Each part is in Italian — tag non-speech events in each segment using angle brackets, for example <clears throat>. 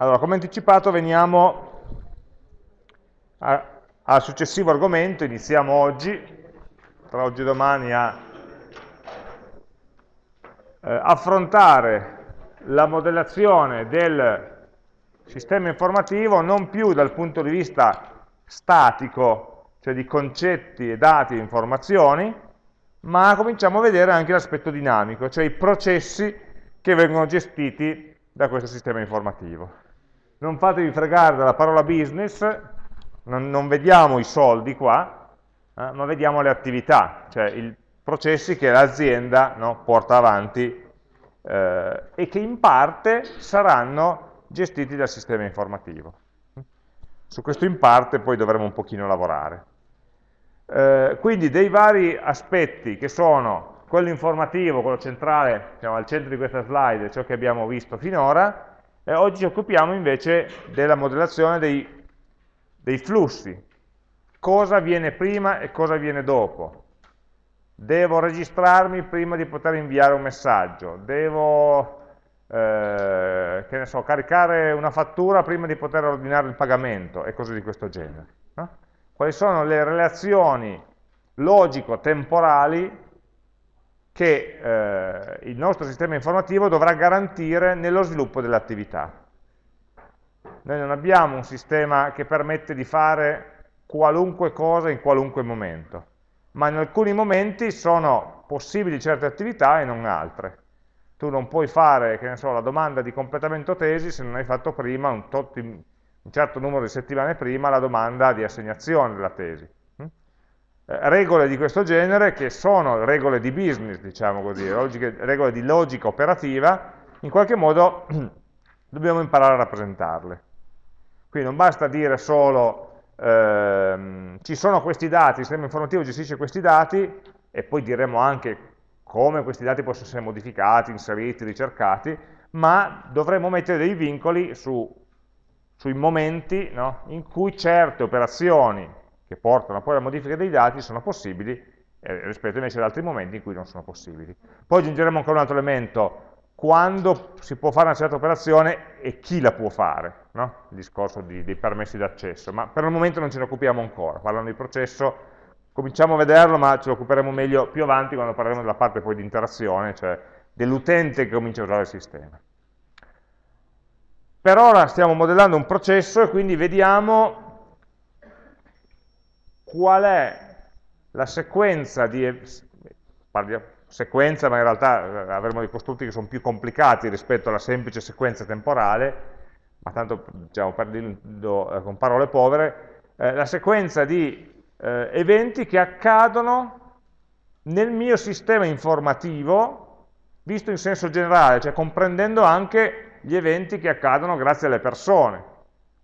Allora, come anticipato veniamo al successivo argomento, iniziamo oggi, tra oggi e domani a eh, affrontare la modellazione del sistema informativo non più dal punto di vista statico, cioè di concetti e dati e informazioni, ma cominciamo a vedere anche l'aspetto dinamico, cioè i processi che vengono gestiti da questo sistema informativo non fatevi fregare dalla parola business, non, non vediamo i soldi qua, eh, ma vediamo le attività, cioè i processi che l'azienda no, porta avanti eh, e che in parte saranno gestiti dal sistema informativo. Su questo in parte poi dovremo un pochino lavorare. Eh, quindi dei vari aspetti che sono quello informativo, quello centrale, diciamo, al centro di questa slide, ciò che abbiamo visto finora, e oggi ci occupiamo invece della modellazione dei, dei flussi. Cosa viene prima e cosa viene dopo. Devo registrarmi prima di poter inviare un messaggio. Devo eh, che ne so, caricare una fattura prima di poter ordinare il pagamento e cose di questo genere. No? Quali sono le relazioni logico-temporali che eh, il nostro sistema informativo dovrà garantire nello sviluppo dell'attività. Noi non abbiamo un sistema che permette di fare qualunque cosa in qualunque momento, ma in alcuni momenti sono possibili certe attività e non altre. Tu non puoi fare, so, la domanda di completamento tesi se non hai fatto prima, un, un certo numero di settimane prima, la domanda di assegnazione della tesi regole di questo genere, che sono regole di business, diciamo così, logiche, regole di logica operativa, in qualche modo <clears throat> dobbiamo imparare a rappresentarle. Quindi non basta dire solo ehm, ci sono questi dati, il sistema informativo gestisce questi dati, e poi diremo anche come questi dati possono essere modificati, inseriti, ricercati, ma dovremo mettere dei vincoli su, sui momenti no, in cui certe operazioni che portano poi alla modifica dei dati sono possibili eh, rispetto invece ad altri momenti in cui non sono possibili. Poi aggiungeremo ancora un altro elemento, quando si può fare una certa operazione e chi la può fare, no? il discorso di, dei permessi d'accesso, ma per il momento non ce ne occupiamo ancora, parlando di processo, cominciamo a vederlo ma ce lo occuperemo meglio più avanti quando parleremo della parte poi di interazione, cioè dell'utente che comincia a usare il sistema. Per ora stiamo modellando un processo e quindi vediamo qual è la sequenza di, sequenza, ma in realtà eh, avremo dei costrutti che sono più complicati rispetto alla semplice sequenza temporale, ma tanto diciamo, per dirlo eh, con parole povere, eh, la sequenza di eh, eventi che accadono nel mio sistema informativo, visto in senso generale, cioè comprendendo anche gli eventi che accadono grazie alle persone,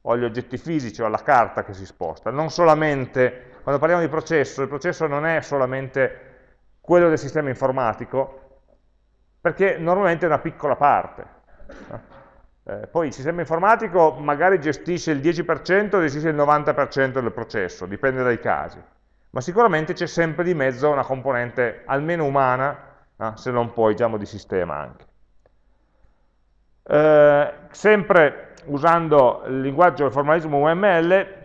o agli oggetti fisici o alla carta che si sposta, non solamente quando parliamo di processo, il processo non è solamente quello del sistema informatico, perché normalmente è una piccola parte. Eh, poi il sistema informatico magari gestisce il 10% o gestisce il 90% del processo, dipende dai casi, ma sicuramente c'è sempre di mezzo una componente almeno umana, eh, se non poi diciamo di sistema anche. Eh, sempre usando il linguaggio del formalismo UML,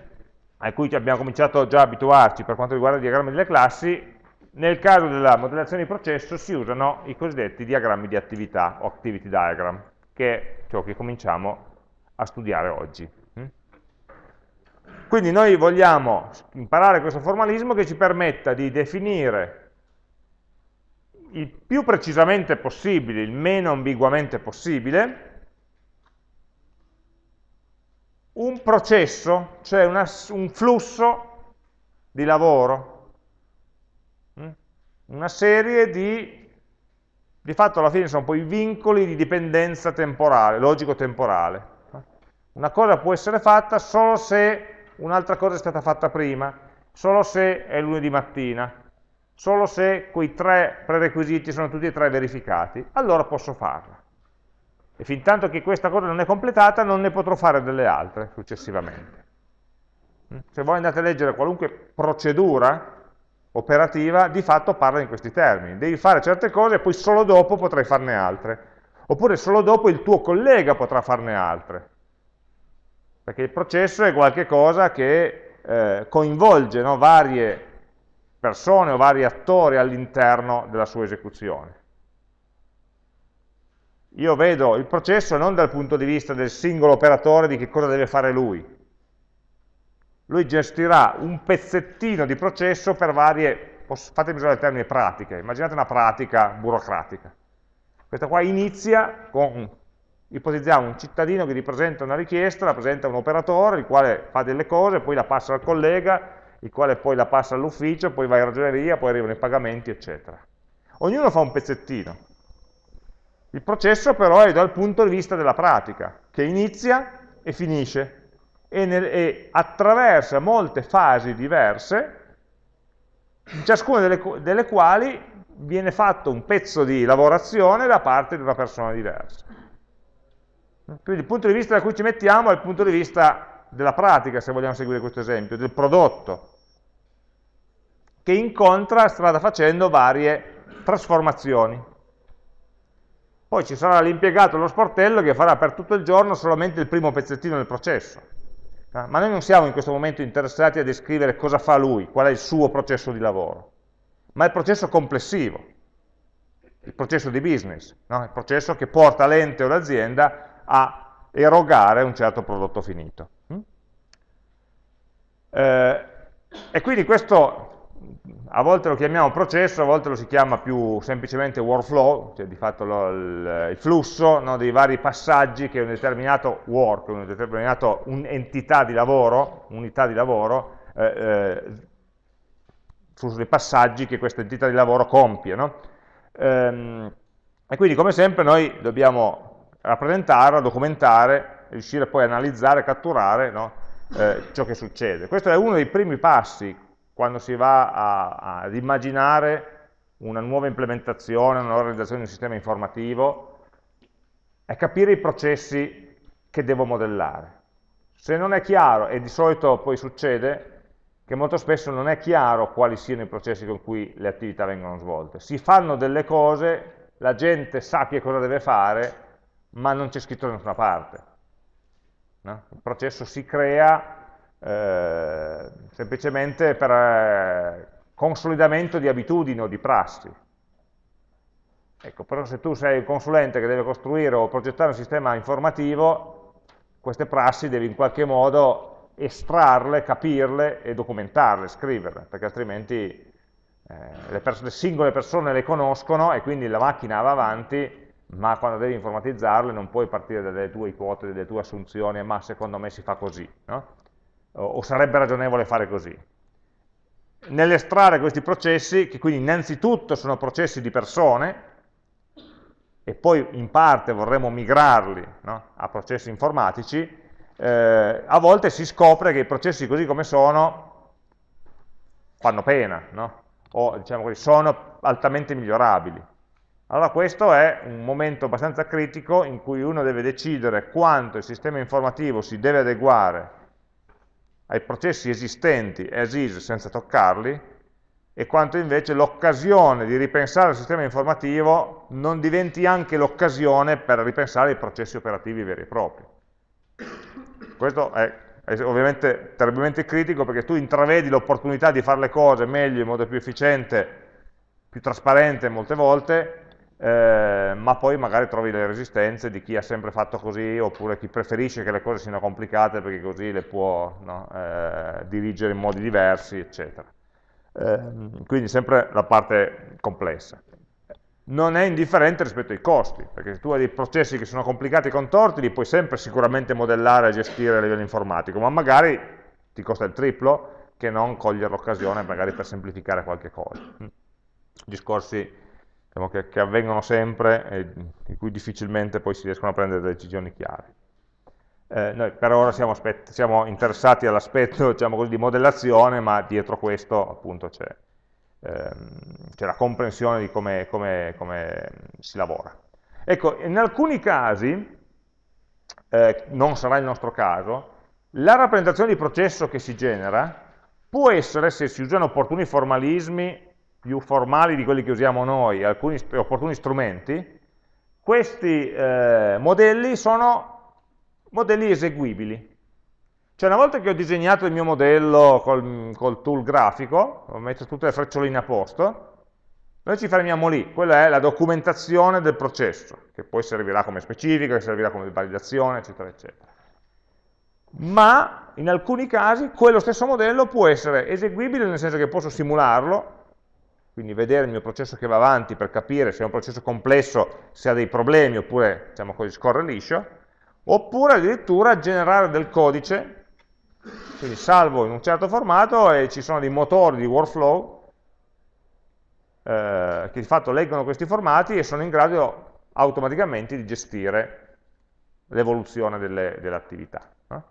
a cui abbiamo cominciato già a abituarci per quanto riguarda i diagrammi delle classi, nel caso della modellazione di processo si usano i cosiddetti diagrammi di attività o activity diagram, che è ciò che cominciamo a studiare oggi. Mm? Quindi noi vogliamo imparare questo formalismo che ci permetta di definire il più precisamente possibile, il meno ambiguamente possibile, un processo, cioè una, un flusso di lavoro, mm? una serie di, di fatto alla fine sono poi vincoli di dipendenza temporale, logico-temporale. Una cosa può essere fatta solo se un'altra cosa è stata fatta prima, solo se è lunedì mattina, solo se quei tre prerequisiti sono tutti e tre verificati, allora posso farla e fin tanto che questa cosa non è completata non ne potrò fare delle altre successivamente. Mm? Se voi andate a leggere qualunque procedura operativa, di fatto parla in questi termini. Devi fare certe cose e poi solo dopo potrai farne altre. Oppure solo dopo il tuo collega potrà farne altre. perché il processo è qualcosa che eh, coinvolge no, varie persone o vari attori all'interno della sua esecuzione. Io vedo il processo non dal punto di vista del singolo operatore di che cosa deve fare lui. Lui gestirà un pezzettino di processo per varie, fatemi usare il termine pratiche, immaginate una pratica burocratica. Questa qua inizia con, ipotizziamo, un cittadino che ripresenta una richiesta, la presenta un operatore, il quale fa delle cose, poi la passa al collega, il quale poi la passa all'ufficio, poi va in ragioneria, poi arrivano i pagamenti, eccetera. Ognuno fa un pezzettino. Il processo però è dal punto di vista della pratica, che inizia e finisce, e, nel, e attraversa molte fasi diverse, in ciascuna delle, delle quali viene fatto un pezzo di lavorazione da parte di una persona diversa. Quindi il punto di vista da cui ci mettiamo è il punto di vista della pratica, se vogliamo seguire questo esempio, del prodotto, che incontra strada facendo varie trasformazioni. Poi ci sarà l'impiegato, lo sportello, che farà per tutto il giorno solamente il primo pezzettino del processo. Eh, ma noi non siamo in questo momento interessati a descrivere cosa fa lui, qual è il suo processo di lavoro, ma il processo complessivo, il processo di business, no? il processo che porta l'ente o l'azienda a erogare un certo prodotto finito. Mm? Eh, e quindi questo a volte lo chiamiamo processo, a volte lo si chiama più semplicemente workflow, cioè di fatto lo, il, il, flusso no, dei vari passaggi che un determinato work, una determinata entità di lavoro, unità di lavoro, eh, eh, flusso dei passaggi che questa entità di lavoro compie. No? Ehm, e quindi come sempre noi dobbiamo rappresentarla, documentare, riuscire poi a analizzare, catturare no? eh, ciò che succede. Questo è uno dei primi passi quando si va a, ad immaginare una nuova implementazione, una nuova realizzazione di un sistema informativo, è capire i processi che devo modellare. Se non è chiaro, e di solito poi succede, che molto spesso non è chiaro quali siano i processi con cui le attività vengono svolte. Si fanno delle cose, la gente sa che cosa deve fare, ma non c'è scritto da nessuna parte. No? Il processo si crea eh, semplicemente per eh, consolidamento di abitudini o di prassi. Ecco, però se tu sei un consulente che deve costruire o progettare un sistema informativo, queste prassi devi in qualche modo estrarle, capirle e documentarle, scriverle, perché altrimenti eh, le, le, singole persone le conoscono e quindi la macchina va avanti, ma quando devi informatizzarle non puoi partire dalle tue ipotesi, dalle tue assunzioni, ma secondo me si fa così. No? O sarebbe ragionevole fare così. Nell'estrarre questi processi, che quindi innanzitutto sono processi di persone, e poi in parte vorremmo migrarli no, a processi informatici, eh, a volte si scopre che i processi così come sono fanno pena, no? o diciamo così, sono altamente migliorabili. Allora questo è un momento abbastanza critico in cui uno deve decidere quanto il sistema informativo si deve adeguare ai processi esistenti as is senza toccarli e quanto invece l'occasione di ripensare il sistema informativo non diventi anche l'occasione per ripensare i processi operativi veri e propri. Questo è, è ovviamente terribilmente critico perché tu intravedi l'opportunità di fare le cose meglio, in modo più efficiente, più trasparente molte volte, eh, ma poi magari trovi le resistenze di chi ha sempre fatto così oppure chi preferisce che le cose siano complicate perché così le può no, eh, dirigere in modi diversi, eccetera. Eh, quindi sempre la parte complessa. Non è indifferente rispetto ai costi, perché se tu hai dei processi che sono complicati e contorti, li puoi sempre sicuramente modellare e gestire a livello informatico, ma magari ti costa il triplo che non cogliere l'occasione magari per semplificare qualche cosa. Discorsi diciamo, che, che, avvengono sempre e di cui difficilmente poi si riescono a prendere decisioni chiare. Eh, noi per ora siamo, siamo interessati all'aspetto diciamo di modellazione, ma dietro questo appunto c'è ehm, la comprensione di come, come, come, si lavora. Ecco, in alcuni casi, eh, non sarà il nostro caso, la rappresentazione di processo che si genera può essere, se si usano opportuni formalismi, più formali di quelli che usiamo noi, alcuni opportuni strumenti, questi eh, modelli sono modelli eseguibili. Cioè una volta che ho disegnato il mio modello col, col tool grafico, ho messo tutte le freccioline a posto, noi ci fermiamo lì, quella è la documentazione del processo, che poi servirà come specifica, che servirà come validazione, eccetera, eccetera. Ma in alcuni casi quello stesso modello può essere eseguibile nel senso che posso simularlo, quindi vedere il mio processo che va avanti per capire se è un processo complesso, se ha dei problemi oppure diciamo così, scorre liscio, oppure addirittura generare del codice, quindi salvo in un certo formato e ci sono dei motori di workflow eh, che di fatto leggono questi formati e sono in grado automaticamente di gestire l'evoluzione delle, delle, attività. No?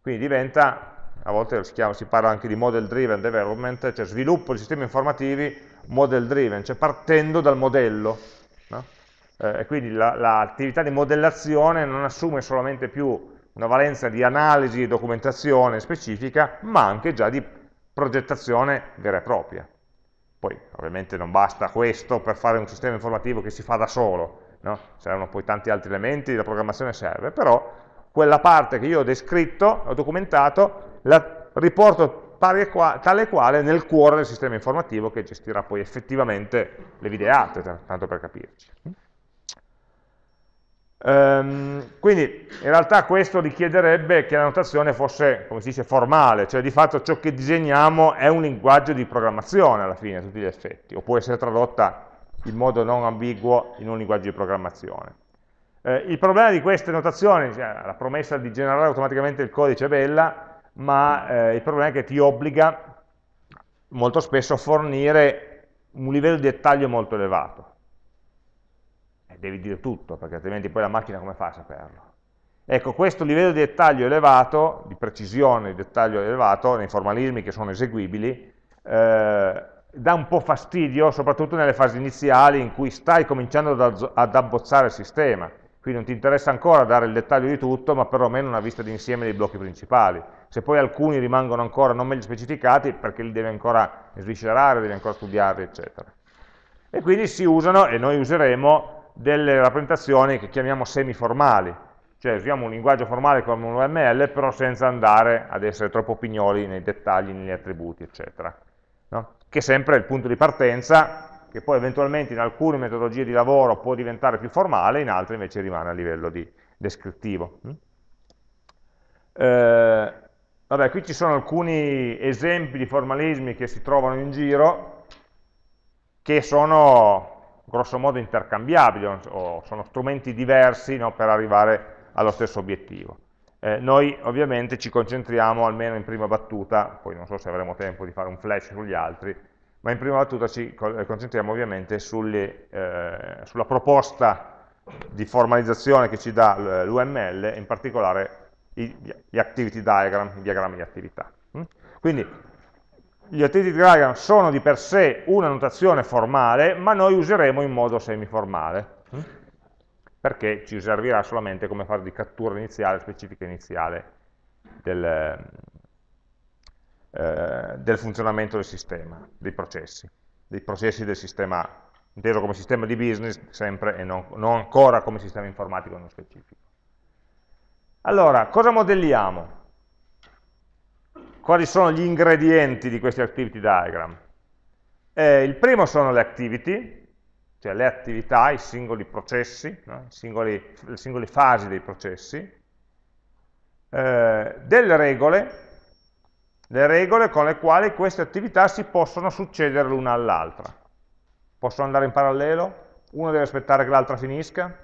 Quindi diventa, a volte si, chiama, si, parla anche di model driven development, cioè sviluppo di sistemi informativi model driven, cioè partendo dal modello. No? Eh, e quindi l'attività la, di modellazione non assume solamente più una valenza di analisi e documentazione specifica, ma anche già di progettazione vera e propria. Poi ovviamente non basta questo per fare un sistema informativo che si fa da solo, no? servono poi tanti altri elementi, la programmazione serve, però quella parte che io ho descritto, ho documentato, la riporto tale e quale nel cuore del sistema informativo che gestirà poi effettivamente le videate, tanto per capirci. Um, quindi in realtà questo richiederebbe che la notazione fosse, come si dice, formale, cioè di fatto ciò che disegniamo è un linguaggio di programmazione alla fine, a tutti gli effetti, o può essere tradotta in modo non ambiguo in un linguaggio di programmazione. Eh, il problema di queste notazioni, cioè, la promessa di generare automaticamente il codice è bella, ma eh, il problema è che ti obbliga molto spesso a fornire un livello di dettaglio molto elevato devi dire tutto, perché altrimenti poi la macchina come fa a saperlo? Ecco, questo livello di dettaglio elevato, di precisione, di dettaglio elevato, nei formalismi che sono eseguibili, eh, dà un po' fastidio, soprattutto nelle fasi iniziali in cui stai cominciando ad, ad abbozzare il sistema, quindi non ti interessa ancora dare il dettaglio di tutto, ma perlomeno una vista d'insieme dei blocchi principali. Se poi alcuni rimangono ancora non meglio specificati, perché li devi ancora sviscerare, devi ancora studiarli, eccetera. E quindi si usano, e noi useremo, delle rappresentazioni che chiamiamo semiformali, cioè usiamo un linguaggio formale come un UML, però senza andare ad essere troppo pignoli nei dettagli, negli attributi, eccetera. No? Che è sempre il punto di partenza, che poi eventualmente in alcune metodologie di lavoro può diventare più formale, in altre invece rimane a livello di descrittivo. Mm? Eh, vabbè, qui ci sono alcuni esempi di formalismi che si trovano in giro, che sono grosso modo intercambiabili o sono strumenti diversi no, per arrivare allo stesso obiettivo. Eh, noi ovviamente ci concentriamo, almeno in prima battuta, poi non so se avremo tempo di fare un flash sugli altri, ma in prima battuta ci eh, concentriamo ovviamente sulle, eh, sulla proposta di formalizzazione che ci dà l'UML, in particolare gli activity diagram, i diagrammi di attività. Mm? Quindi gli activity diagram sono di per sé una notazione formale, ma noi useremo in modo semiformale, hm? perché ci servirà solamente come fase di cattura iniziale, specifica iniziale del, eh, del funzionamento del sistema, dei processi, dei processi del sistema, inteso come sistema di business sempre e non, non ancora come sistema informatico nello specifico. Allora, cosa modelliamo? quali sono gli ingredienti di questi activity diagram? Eh, il primo sono le activity, cioè le attività, i singoli processi, no? I singoli, le singole fasi dei processi, eh, delle regole, le regole con le quali queste attività si possono succedere l'una all'altra. Possono andare in parallelo? Uno deve aspettare che l'altra finisca?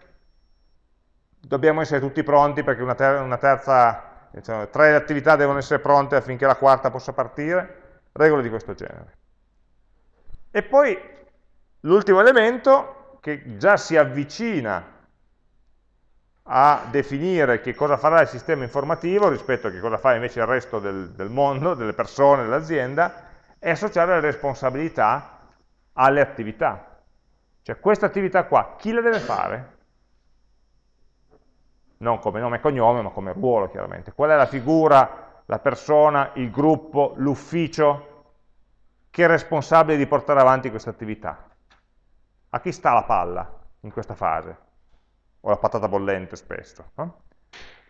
Dobbiamo essere tutti pronti perché una, ter una terza diciamo, tre attività devono essere pronte affinché la quarta possa partire, regole di questo genere. E poi l'ultimo elemento che già si avvicina a definire che cosa farà il sistema informativo rispetto a che cosa fa invece il resto del, del mondo, delle persone, dell'azienda, è associare le responsabilità alle attività. Cioè questa attività qua, chi la deve fare? non come nome e cognome, ma come ruolo chiaramente. Qual è la figura, la persona, il gruppo, l'ufficio che è responsabile di portare avanti questa attività? A chi sta la palla in questa fase? O la patata bollente spesso. No?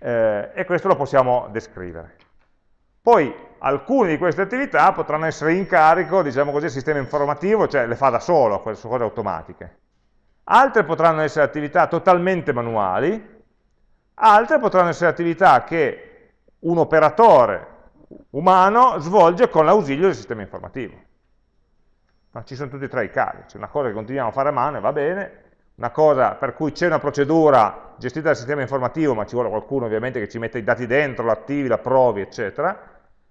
Eh, e questo lo possiamo descrivere. Poi alcune di queste attività potranno essere in carico, diciamo così, al sistema informativo, cioè le fa da solo, sono cose automatiche. Altre potranno essere attività totalmente manuali, altre potranno essere attività che un operatore umano svolge con l'ausilio del sistema informativo. Ma ci sono tutti e tre i casi, c'è una cosa che continuiamo a fare a mano e va bene, una cosa per cui c'è una procedura gestita dal sistema informativo, ma ci vuole qualcuno ovviamente che ci mette i dati dentro, l'attivi, la provi, eccetera,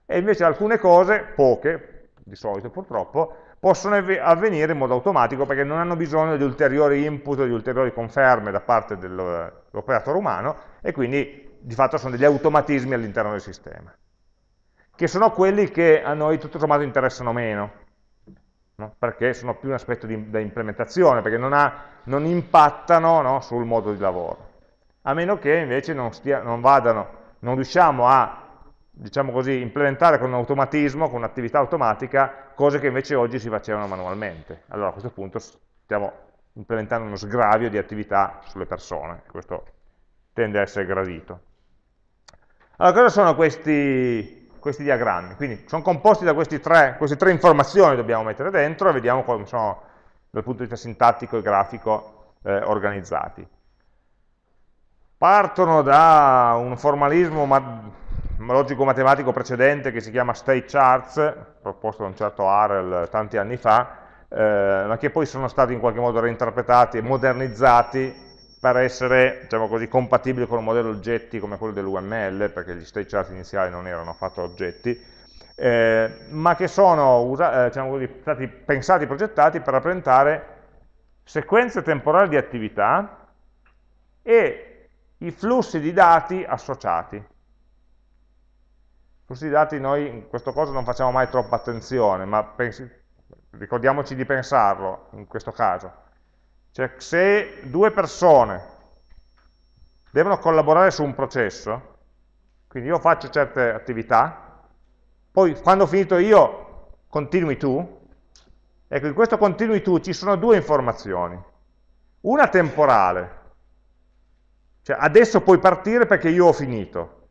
e invece alcune cose, poche, di solito purtroppo, possono avvenire in modo automatico perché non hanno bisogno di ulteriori input, di ulteriori conferme da parte dell'operatore umano e quindi di fatto sono degli automatismi all'interno del sistema, che sono quelli che a noi tutto sommato interessano meno, no? perché sono più un aspetto di, da implementazione, perché non, ha, non impattano no, sul modo di lavoro, a meno che invece non, stia, non, vadano, non riusciamo a diciamo così, implementare con un automatismo, con un'attività automatica, cose che invece oggi si facevano manualmente. Allora a questo punto stiamo implementando uno sgravio di attività sulle persone, questo tende a essere gradito. Allora cosa sono questi, questi diagrammi? Quindi sono composti da tre, queste tre informazioni dobbiamo mettere dentro e vediamo come sono dal punto di vista sintattico e grafico eh, organizzati. Partono da un formalismo logico-matematico precedente che si chiama state charts, proposto da un certo Harrell tanti anni fa, eh, ma che poi sono stati in qualche modo reinterpretati e modernizzati per essere diciamo così, compatibili con un modello oggetti come quello dell'UML, perché gli state chart iniziali non erano affatto oggetti, eh, ma che sono eh, diciamo così, stati pensati e progettati per rappresentare sequenze temporali di attività e i flussi di dati associati. Flussi di dati noi in questo caso non facciamo mai troppa attenzione, ma pensi, ricordiamoci di pensarlo in questo caso. Cioè se due persone devono collaborare su un processo, quindi io faccio certe attività, poi quando ho finito io continui tu, ecco in questo continui tu ci sono due informazioni, una temporale, cioè adesso puoi partire perché io ho finito,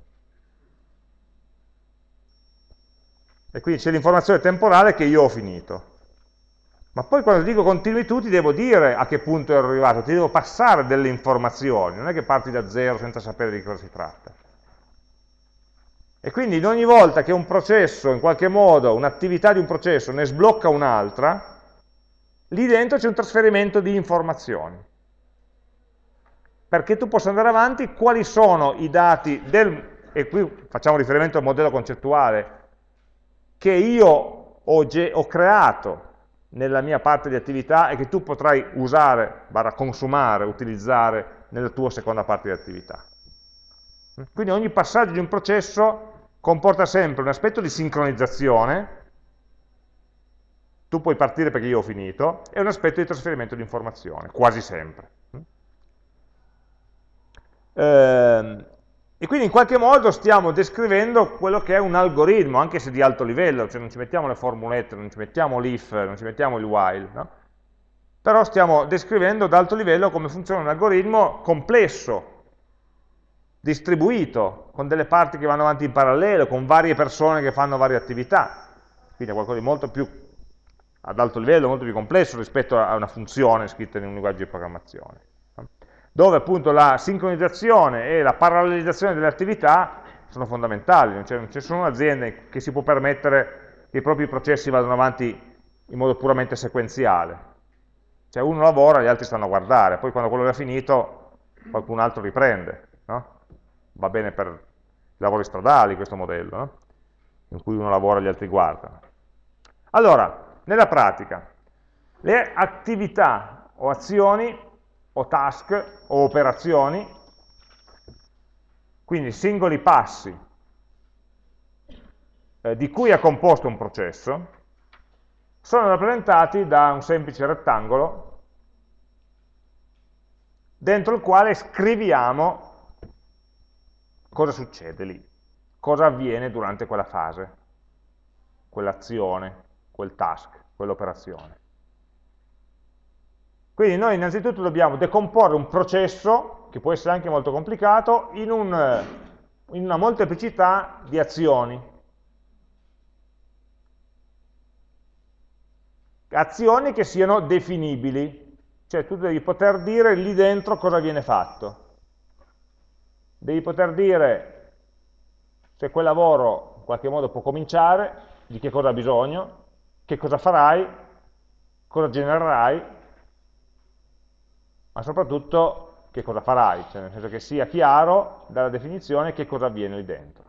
E quindi c'è l'informazione temporale che io ho finito. Ma poi quando dico continui tu ti devo dire a che punto ero arrivato, ti devo passare delle informazioni, non è che parti da zero senza sapere di cosa si tratta. E quindi in ogni volta che un processo, in qualche modo, un'attività di un processo ne sblocca un'altra, lì dentro c'è un trasferimento di informazioni. Perché tu possa andare avanti, quali sono i dati del, e qui facciamo riferimento al modello concettuale che io ho, ho creato nella mia parte di attività e che tu potrai usare, barra consumare, utilizzare nella tua seconda parte di attività. Quindi ogni passaggio di un processo comporta sempre un aspetto di sincronizzazione, tu puoi partire perché io ho finito, e un aspetto di trasferimento di informazione, quasi sempre. Eh, e quindi in qualche modo stiamo descrivendo quello che è un algoritmo, anche se di alto livello, cioè non ci mettiamo le formulette, non ci mettiamo l'if, non ci mettiamo il while, no? però stiamo descrivendo ad alto livello come funziona un algoritmo complesso, distribuito, con delle parti che vanno avanti in parallelo, con varie persone che fanno varie attività, quindi è qualcosa di molto più ad alto livello, molto più complesso rispetto a una funzione scritta in un linguaggio di programmazione dove appunto la sincronizzazione e la parallelizzazione delle attività sono fondamentali, non c'è nessuna azienda che si può permettere che i propri processi vadano avanti in modo puramente sequenziale. Cioè uno lavora, gli altri stanno a guardare, poi quando quello è finito qualcun altro riprende. No? Va bene per i lavori stradali questo modello, no? in cui uno lavora e gli altri guardano. Allora, nella pratica, le attività o azioni o task o operazioni, quindi singoli passi eh, di cui è composto un processo, sono rappresentati da un semplice rettangolo dentro il quale scriviamo cosa succede lì, cosa avviene durante quella fase, quell'azione, quel task, quell'operazione. Quindi noi innanzitutto dobbiamo decomporre un processo, che può essere anche molto complicato, in, un, in una molteplicità di azioni. Azioni che siano definibili, cioè tu devi poter dire lì dentro cosa viene fatto. Devi poter dire se quel lavoro in qualche modo può cominciare, di che cosa ha bisogno, che cosa farai, cosa genererai, ma soprattutto che cosa farai, cioè nel senso che sia chiaro dalla definizione che cosa avviene lì dentro.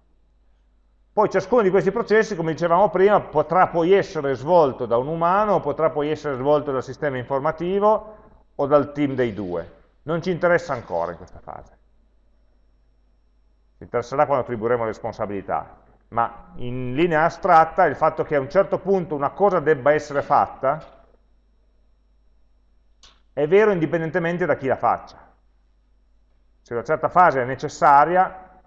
Poi ciascuno di questi processi, come dicevamo prima, potrà poi essere svolto da un umano, potrà poi essere svolto dal sistema informativo o dal team dei due. Non ci interessa ancora in questa fase. Ci interesserà quando attribuiremo responsabilità. Ma in linea astratta il fatto che a un certo punto una cosa debba essere fatta è vero indipendentemente da chi la faccia. Se una certa fase è necessaria,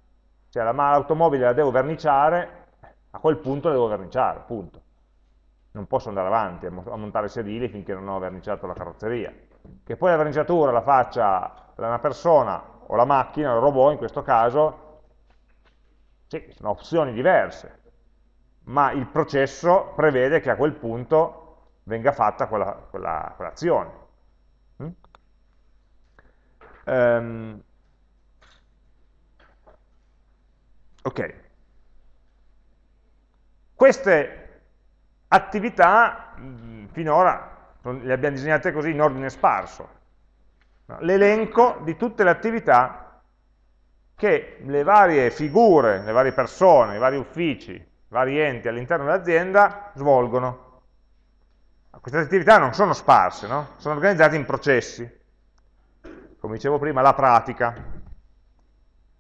cioè l'automobile la devo verniciare, a quel punto la devo verniciare, punto. Non posso andare avanti a montare sedili finché non ho verniciato la carrozzeria. Che poi la verniciatura la faccia una persona o la macchina, il robot in questo caso, sì, sono opzioni diverse, ma il processo prevede che a quel punto venga fatta quell'azione. Quella, quell? Um, Ok. Queste attività finora le abbiamo disegnate così in ordine sparso. L'elenco di tutte le attività che le varie figure, le varie persone, i vari uffici, i vari enti all'interno dell'azienda svolgono. Queste attività non sono sparse, no? sono organizzate in processi. Come dicevo prima, la pratica, a un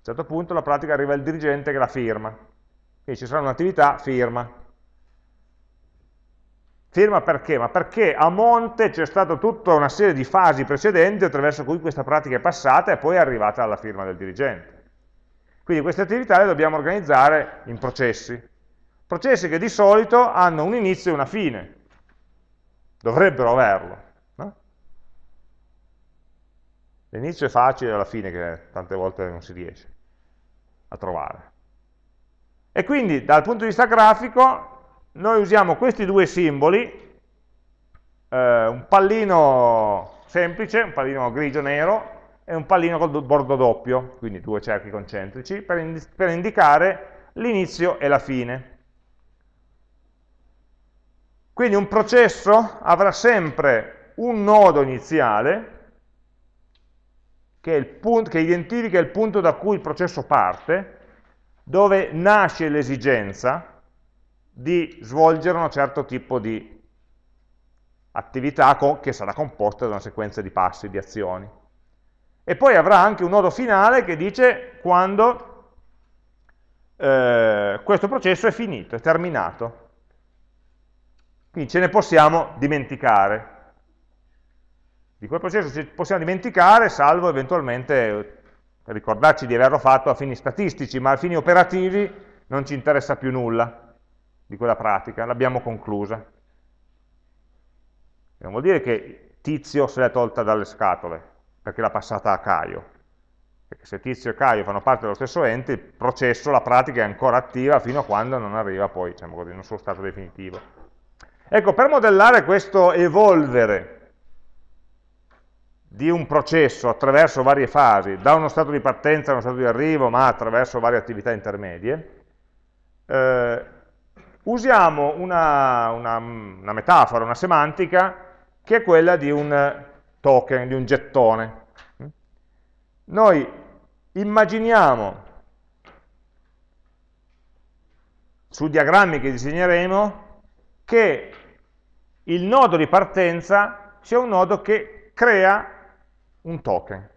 certo punto la pratica arriva il dirigente che la firma. Quindi ci sarà un'attività, firma. Firma perché? Ma perché a monte c'è stata tutta una serie di fasi precedenti attraverso cui questa pratica è passata e poi è arrivata alla firma del dirigente. Quindi queste attività le dobbiamo organizzare in processi. Processi che di solito hanno un inizio e una fine. Dovrebbero averlo. L'inizio è facile, alla fine che tante volte non si riesce a trovare. E quindi dal punto di vista grafico noi usiamo questi due simboli, eh, un pallino semplice, un pallino grigio-nero, e un pallino col bordo doppio, quindi due cerchi concentrici, per, ind per indicare l'inizio e la fine. Quindi un processo avrà sempre un nodo iniziale, che, punto, che identifica il punto da cui il processo parte, dove nasce l'esigenza di svolgere un certo tipo di attività che sarà composta da una sequenza di passi, di azioni. E poi avrà anche un nodo finale che dice quando eh, questo processo è finito, è terminato. Quindi ce ne possiamo dimenticare. Di quel processo ci possiamo dimenticare, salvo eventualmente ricordarci di averlo fatto a fini statistici, ma a fini operativi non ci interessa più nulla di quella pratica, l'abbiamo conclusa. Non vuol dire che Tizio se l'è tolta dalle scatole, perché l'ha passata a Caio. Perché se Tizio e Caio fanno parte dello stesso ente, il processo, la pratica è ancora attiva fino a quando non arriva poi, diciamo così, nel suo stato definitivo. Ecco, per modellare questo evolvere di un processo attraverso varie fasi, da uno stato di partenza a uno stato di arrivo, ma attraverso varie attività intermedie, eh, usiamo una, una, una, metafora, una semantica, che è quella di un token, di un gettone. Noi immaginiamo, sui diagrammi che disegneremo, che il nodo di partenza sia un nodo che crea un token.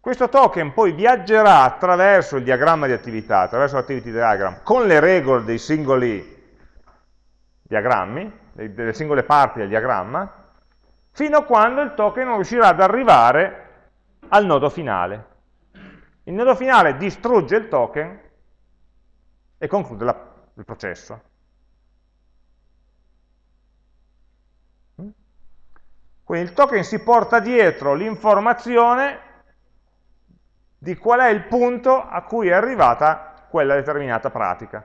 Questo token poi viaggerà attraverso il diagramma di attività, attraverso l'activity diagram, con le regole dei singoli diagrammi, delle singole parti del diagramma, fino a quando il token non riuscirà ad arrivare al nodo finale. Il nodo finale distrugge il token e conclude la, il processo. Quindi il token si porta dietro l'informazione di qual è il punto a cui è arrivata quella determinata pratica.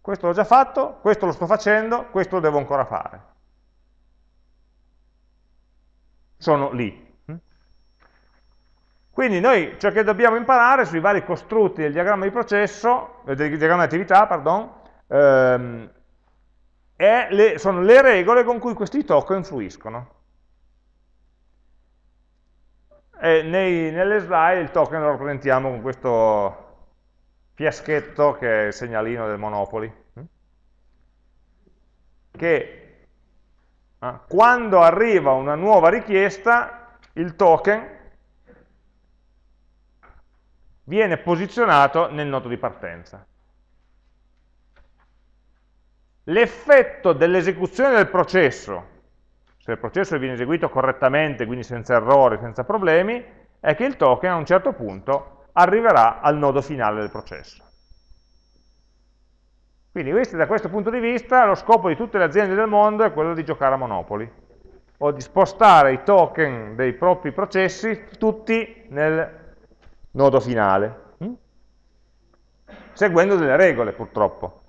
Questo l'ho già fatto, questo lo sto facendo, questo lo devo ancora fare. Sono lì. Quindi noi ciò che dobbiamo imparare sui vari costrutti del diagramma di processo, eh, del diagramma di attività, pardon, ehm, le, sono le regole con cui questi token influiscono. E nei, nelle slide il token lo rappresentiamo con questo fiaschetto che è il segnalino del Monopoli, che eh, quando arriva una nuova richiesta il token viene posizionato nel nodo di partenza. L'effetto dell'esecuzione del processo, se il processo viene eseguito correttamente, quindi senza errori, senza problemi, è che il token a un certo punto arriverà al nodo finale del processo. Quindi da questo punto di vista, lo scopo di tutte le aziende del mondo è quello di giocare a Monopoli, o di spostare i token dei propri processi tutti nel nodo finale, hm? seguendo delle regole purtroppo.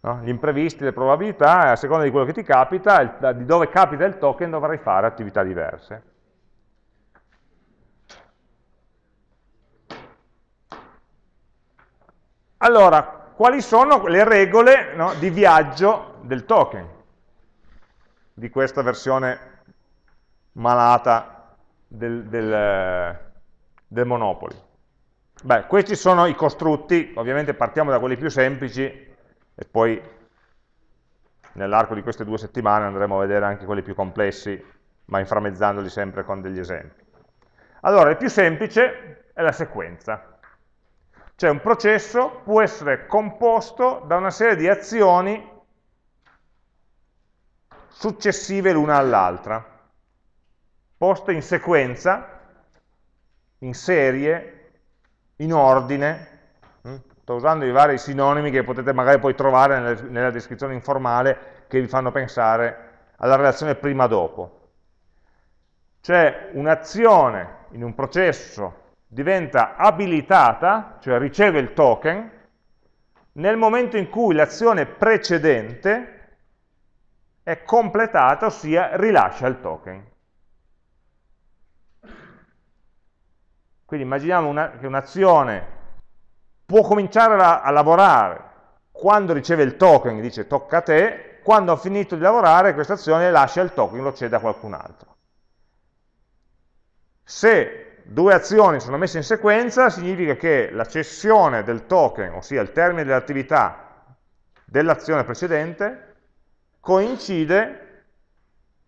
No? Gli imprevisti, le probabilità, a seconda di quello che ti capita, il, di dove capita il token dovrai fare attività diverse. Allora, quali sono le regole no, di viaggio del token, di questa versione malata del, del, del Monopoli. Beh, questi sono i costrutti, ovviamente partiamo da quelli più semplici e poi nell'arco di queste due settimane andremo a vedere anche quelli più complessi, ma inframmezzandoli sempre con degli esempi. Allora, il più semplice è la sequenza. Cioè un processo può essere composto da una serie di azioni successive l'una all'altra, poste in sequenza in serie, in ordine? Sto usando i vari sinonimi che potete magari poi trovare nella, descrizione informale che vi fanno pensare alla relazione prima-dopo. Cioè un'azione in un processo diventa abilitata, cioè riceve il token, nel momento in cui l'azione precedente è completata, ossia rilascia il token. Quindi immaginiamo una, che un'azione può cominciare a, a, lavorare quando riceve il token, dice tocca a te, quando ha finito di lavorare questa azione lascia il token, lo cede a qualcun altro. Se due azioni sono messe in sequenza, significa che la cessione del token, ossia il termine dell'attività dell'azione precedente, coincide,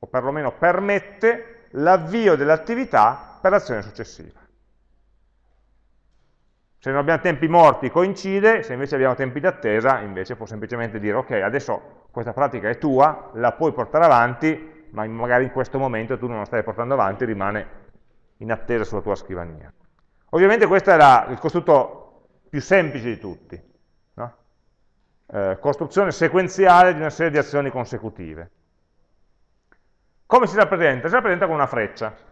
o perlomeno permette, l'avvio dell'attività per l'azione successiva. Se non abbiamo tempi morti coincide, se invece abbiamo tempi d'attesa, invece può semplicemente dire ok, adesso questa pratica è tua, la puoi portare avanti, ma magari in questo momento tu non la stai portando avanti, rimane in attesa sulla tua scrivania. Ovviamente questo la, il costrutto più semplice di tutti, no? eh, costruzione sequenziale di una serie di azioni consecutive. Come si rappresenta? Si rappresenta con una freccia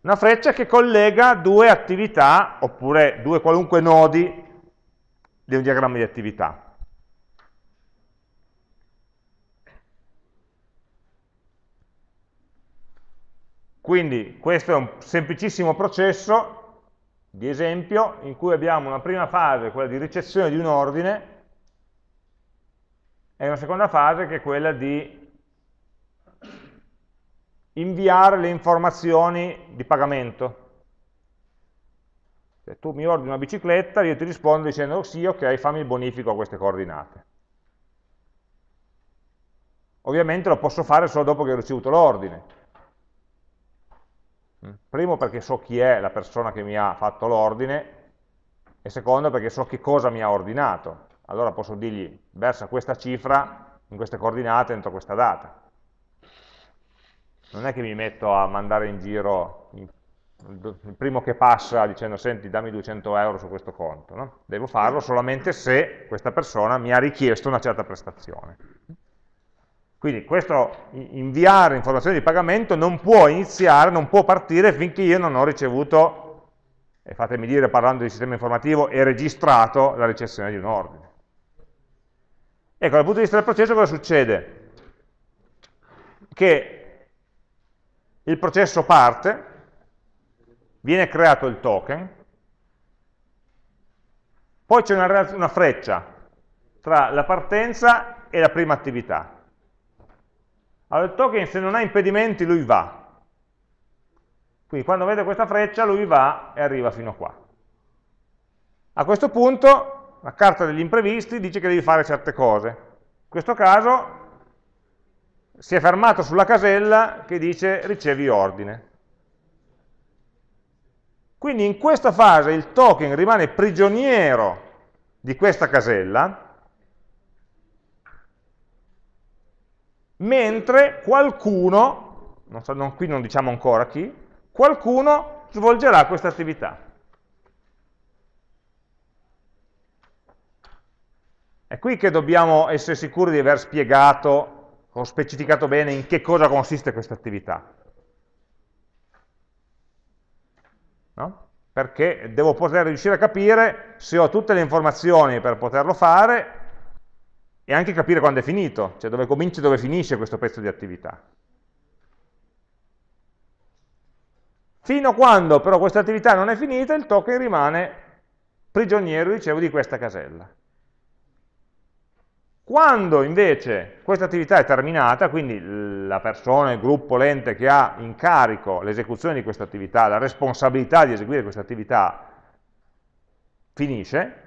una freccia che collega due attività, oppure due qualunque nodi di un diagramma di attività. Quindi questo è un semplicissimo processo di esempio in cui abbiamo una prima fase, quella di ricezione di un ordine, e una seconda fase che è quella di inviare le informazioni di pagamento. Se tu mi ordini una bicicletta, io ti rispondo dicendo oh, sì, ok, fammi il bonifico a queste coordinate. Ovviamente lo posso fare solo dopo che ho ricevuto l'ordine. Mm. Primo perché so chi è la persona che mi ha fatto l'ordine e secondo perché so che cosa mi ha ordinato. Allora posso dirgli versa questa cifra in queste coordinate entro questa data non è che mi metto a mandare in giro il primo che passa dicendo senti dammi 200 euro su questo conto, no? devo farlo solamente se questa persona mi ha richiesto una certa prestazione. Quindi questo inviare informazioni di pagamento non può iniziare, non può partire finché io non ho ricevuto, e fatemi dire parlando di sistema informativo, e registrato la ricezione di un ordine. Ecco, dal punto di vista del processo cosa succede? Che il processo parte, viene creato il token, poi c'è una, una freccia tra la partenza e la prima attività. Allora il token se non ha impedimenti lui va. Quindi quando vede questa freccia lui va e arriva fino a qua. A questo punto la carta degli imprevisti dice che devi fare certe cose. In questo caso si è fermato sulla casella che dice ricevi ordine. Quindi in questa fase il token rimane prigioniero di questa casella mentre qualcuno, non so, non, qui non diciamo ancora chi, qualcuno svolgerà questa attività. È qui che dobbiamo essere sicuri di aver spiegato o specificato bene in che cosa consiste questa attività. No? Perché devo poter riuscire a capire se ho tutte le informazioni per poterlo fare e anche capire quando è finito, cioè dove comincia e dove finisce questo pezzo di attività. Fino a quando però questa attività non è finita, il token rimane prigioniero, dicevo, di questa casella. Quando invece questa attività è terminata, quindi la persona, il gruppo, l'ente che ha in carico l'esecuzione di questa attività, la responsabilità di eseguire questa attività finisce,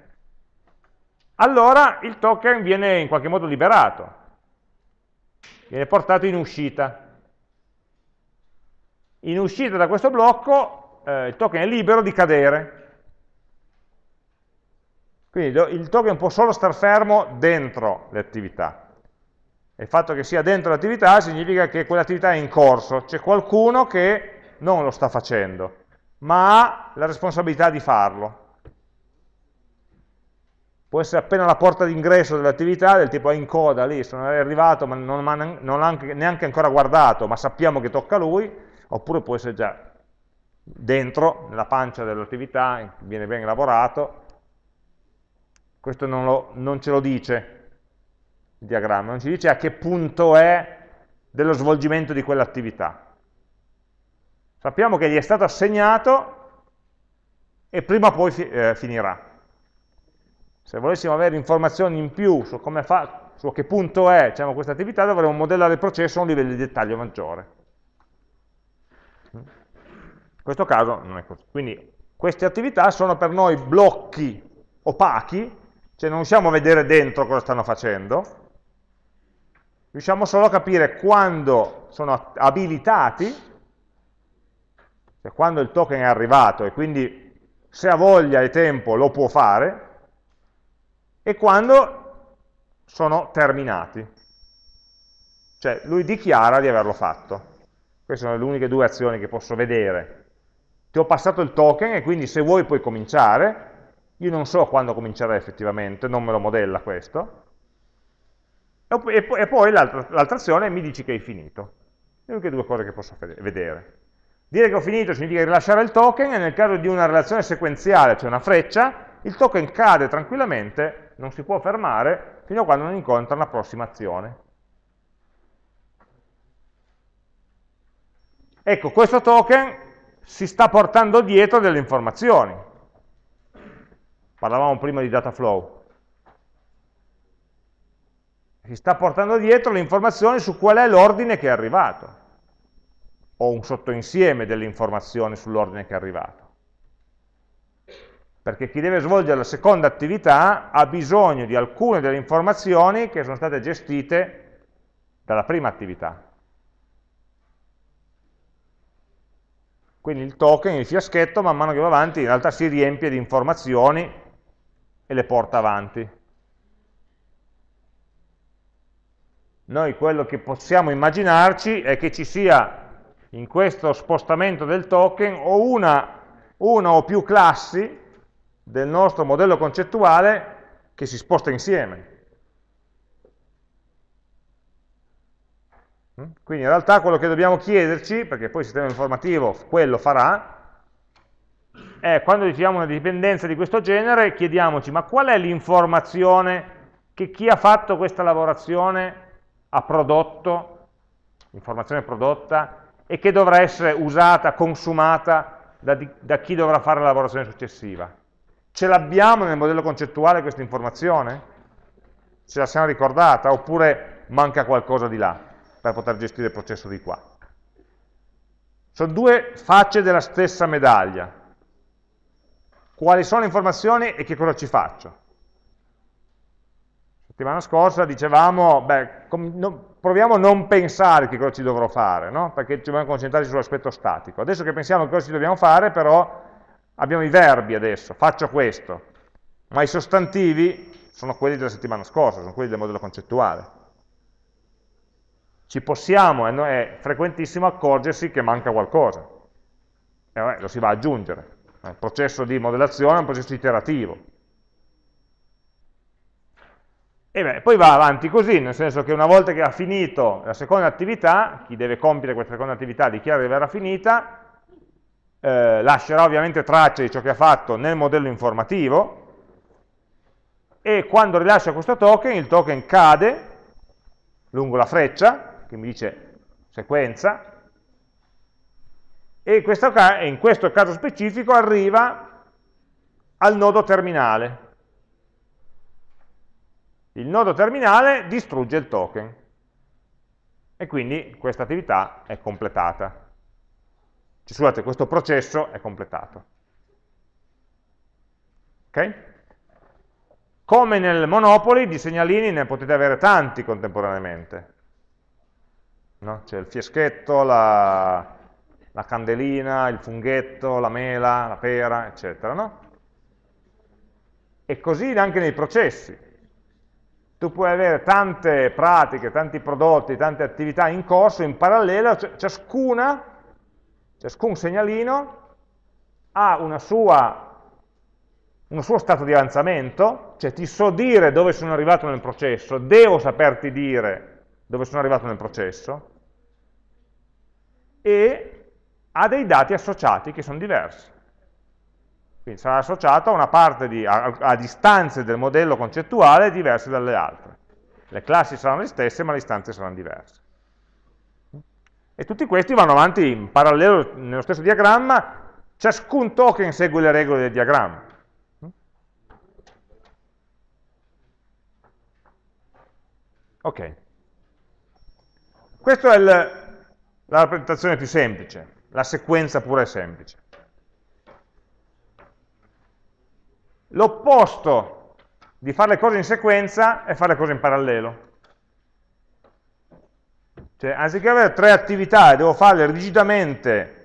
allora il token viene in qualche modo liberato, viene portato in uscita. In uscita da questo blocco eh, il token è libero di cadere. Quindi il token può solo star fermo dentro le attività. Il fatto che sia dentro l'attività significa che quell'attività è in corso, c'è qualcuno che non lo sta facendo, ma ha la responsabilità di farlo può essere appena la porta d'ingresso dell'attività, del tipo è in coda lì, sono arrivato ma non, non ha neanche ancora guardato, ma sappiamo che tocca a lui, oppure può essere già dentro, nella pancia dell'attività, viene ben lavorato, questo non, lo, non ce lo dice il diagramma, non ci dice a che punto è dello svolgimento di quell'attività. Sappiamo che gli è stato assegnato e prima o poi fi, eh, finirà. Se volessimo avere informazioni in più su, fa, su a che punto è diciamo, questa attività, dovremmo modellare il processo a un livello di dettaglio maggiore. In questo caso non è così. Quindi queste attività sono per noi blocchi opachi, cioè non riusciamo a vedere dentro cosa stanno facendo, riusciamo solo a capire quando sono abilitati, cioè quando il token è arrivato e quindi se ha voglia e tempo lo può fare, e quando sono terminati. Cioè lui dichiara di averlo fatto. Queste sono le uniche due azioni che posso vedere. Ti ho passato il token e quindi se vuoi puoi cominciare. Io non so quando comincerà effettivamente, non me lo modella questo. E poi l'altra azione mi dici che hai finito. Le uniche due cose che posso vedere. Dire che ho finito significa rilasciare il token e nel caso di una relazione sequenziale, cioè una freccia, il token cade tranquillamente non si può fermare fino a quando non incontra la prossima azione. Ecco, questo token si sta portando dietro delle informazioni. Parlavamo prima di data flow. Si sta portando dietro le informazioni su qual è l'ordine che è arrivato, o un sottoinsieme delle informazioni sull'ordine che è arrivato perché chi deve svolgere la seconda attività ha bisogno di alcune delle informazioni che sono state gestite dalla prima attività. Quindi il token, il fiaschetto, man mano che va avanti, in realtà si riempie di informazioni e le porta avanti. Noi quello che possiamo immaginarci è che ci sia in questo spostamento del token o una, una o più classi del nostro modello concettuale che si sposta insieme. Mm? Quindi in realtà quello che dobbiamo chiederci, perché poi il sistema informativo quello farà, è quando riceviamo una dipendenza di questo genere, chiediamoci ma qual è l'informazione che che chi ha fatto questa lavorazione ha prodotto, informazione prodotta, e che dovrà essere usata, consumata da, da chi dovrà fare la lavorazione successiva. Ce l'abbiamo nel modello concettuale questa informazione? Ce la siamo ricordata? Oppure manca qualcosa di là per poter gestire il processo di qua? Sono due facce della stessa medaglia. Quali sono le informazioni e che cosa ci faccio? settimana scorsa dicevamo, beh, no, proviamo a non pensare che cosa ci dovrò fare, no? perché ci dobbiamo concentrare sull'aspetto statico. Adesso che pensiamo che cosa ci dobbiamo fare, però abbiamo i verbi adesso, faccio questo, ma i sostantivi sono quelli della settimana scorsa, sono quelli del modello concettuale. Ci possiamo, è frequentissimo accorgersi che manca qualcosa, e vabbè, lo si va ad aggiungere. Il processo di modellazione è un processo iterativo, e beh, poi va avanti così, nel senso che una volta che ha finito la seconda attività, chi deve compiere questa seconda attività dichiara di averla finita, eh, lascerà ovviamente traccia di ciò che ha fatto nel modello informativo, e quando rilascia questo token, il token cade lungo la freccia, che mi dice sequenza, e in questo caso specifico arriva al nodo terminale, il nodo terminale distrugge il token e quindi questa attività è completata. Cioè, scusate, questo processo è completato. Ok? Come nel Monopoly, di segnalini ne potete avere tanti contemporaneamente. No? C'è il fieschetto, la, la, candelina, il funghetto, la mela, la pera, eccetera. No? E così anche nei processi tu puoi avere tante pratiche, tanti prodotti, tante attività in corso, in parallelo, ciascuna, ciascun segnalino ha sua, uno suo stato di avanzamento, cioè ti so dire dove sono arrivato nel processo, devo saperti dire dove sono arrivato nel processo, e ha dei dati associati che sono diversi. Quindi sarà associato a una parte di, a, a distanze del modello concettuale diverse dalle altre. Le classi saranno le stesse, ma le istanze saranno diverse. E tutti questi vanno avanti in parallelo nello stesso diagramma, ciascun token segue le regole del diagramma. Ok. Questa è il, la rappresentazione più semplice, la sequenza pura e semplice. L'opposto di fare le cose in sequenza è fare le cose in parallelo. Cioè, anziché avere tre attività e devo farle rigidamente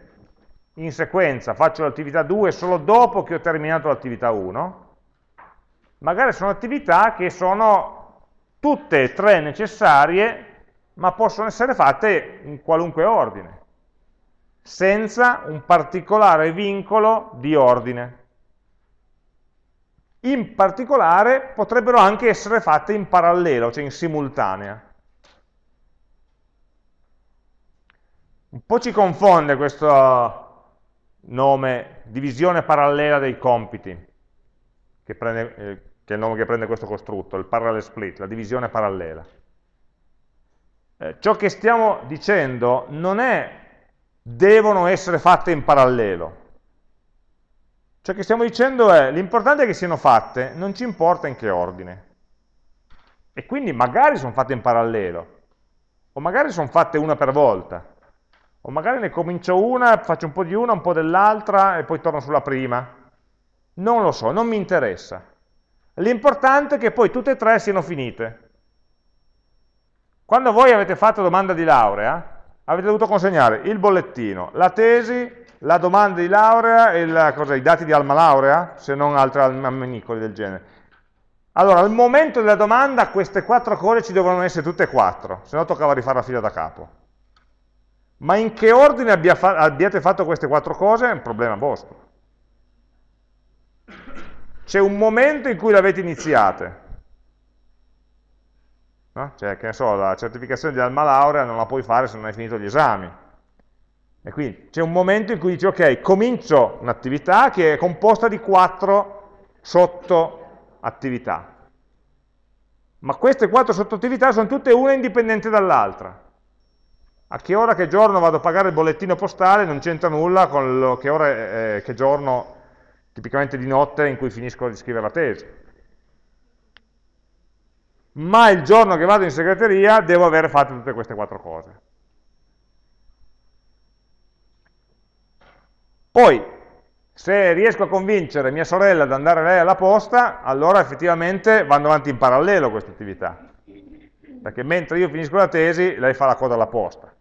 in sequenza, faccio l'attività 2 solo dopo che ho terminato l'attività 1, magari sono attività che sono tutte e tre necessarie, ma possono essere fatte in qualunque ordine, senza un particolare vincolo di ordine in particolare potrebbero anche essere fatte in parallelo, cioè in simultanea. Un po' ci confonde questo nome, divisione parallela dei compiti, che, prende, eh, che, è il nome che prende questo costrutto, il parallel split, la divisione parallela. Eh, ciò che stiamo dicendo non è devono essere fatte in parallelo, Ciò che stiamo dicendo è, l'importante è che siano fatte, non ci importa in che ordine. E quindi magari sono fatte in parallelo, o magari sono fatte una per volta, o magari ne comincio una, faccio un po' di una, un po' dell'altra, e poi torno sulla prima. Non lo so, non mi interessa. L'importante è che poi tutte e tre siano finite. Quando voi avete fatto domanda di laurea, avete dovuto consegnare il bollettino, la tesi, la domanda di laurea e la, cosa, i dati di alma laurea, se non altri ammenicoli del genere. Allora, al momento della domanda queste quattro cose ci devono essere tutte e quattro, se no toccava rifare la fila da capo. Ma in che ordine abbia fa abbiate fatto queste quattro cose è un problema vostro. C'è un momento in cui le avete iniziate. No? Cioè, che ne so, la certificazione di alma laurea non la puoi fare se non hai finito gli esami e quindi c'è un momento in cui dici, ok, comincio un'attività che è composta di quattro sottoattività. ma queste quattro sottoattività sono tutte una indipendente dall'altra. A che ora, che giorno vado a pagare il bollettino postale non c'entra nulla con lo, che ora, eh, che giorno, tipicamente di notte, in cui finisco di scrivere la tesi. Ma il giorno che vado in segreteria devo aver fatto tutte queste quattro cose. Poi, se riesco a convincere mia sorella ad andare lei alla posta, allora effettivamente vanno avanti in parallelo queste attività. Perché mentre io finisco la tesi, lei fa la coda alla posta.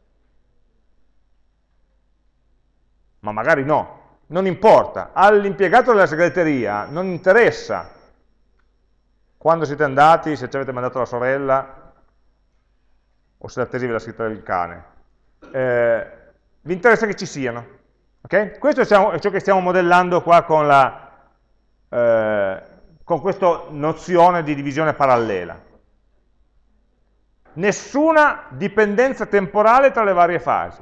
Ma magari no, non importa. All'impiegato della segreteria non interessa quando siete andati, se ci avete mandato la sorella, o se la tesi ve l'ha scritta il cane. Eh, vi interessa che ci siano. Okay? Questo è ciò che stiamo modellando qua con, la, eh, con questa nozione di divisione parallela. Nessuna dipendenza temporale tra le varie fasi.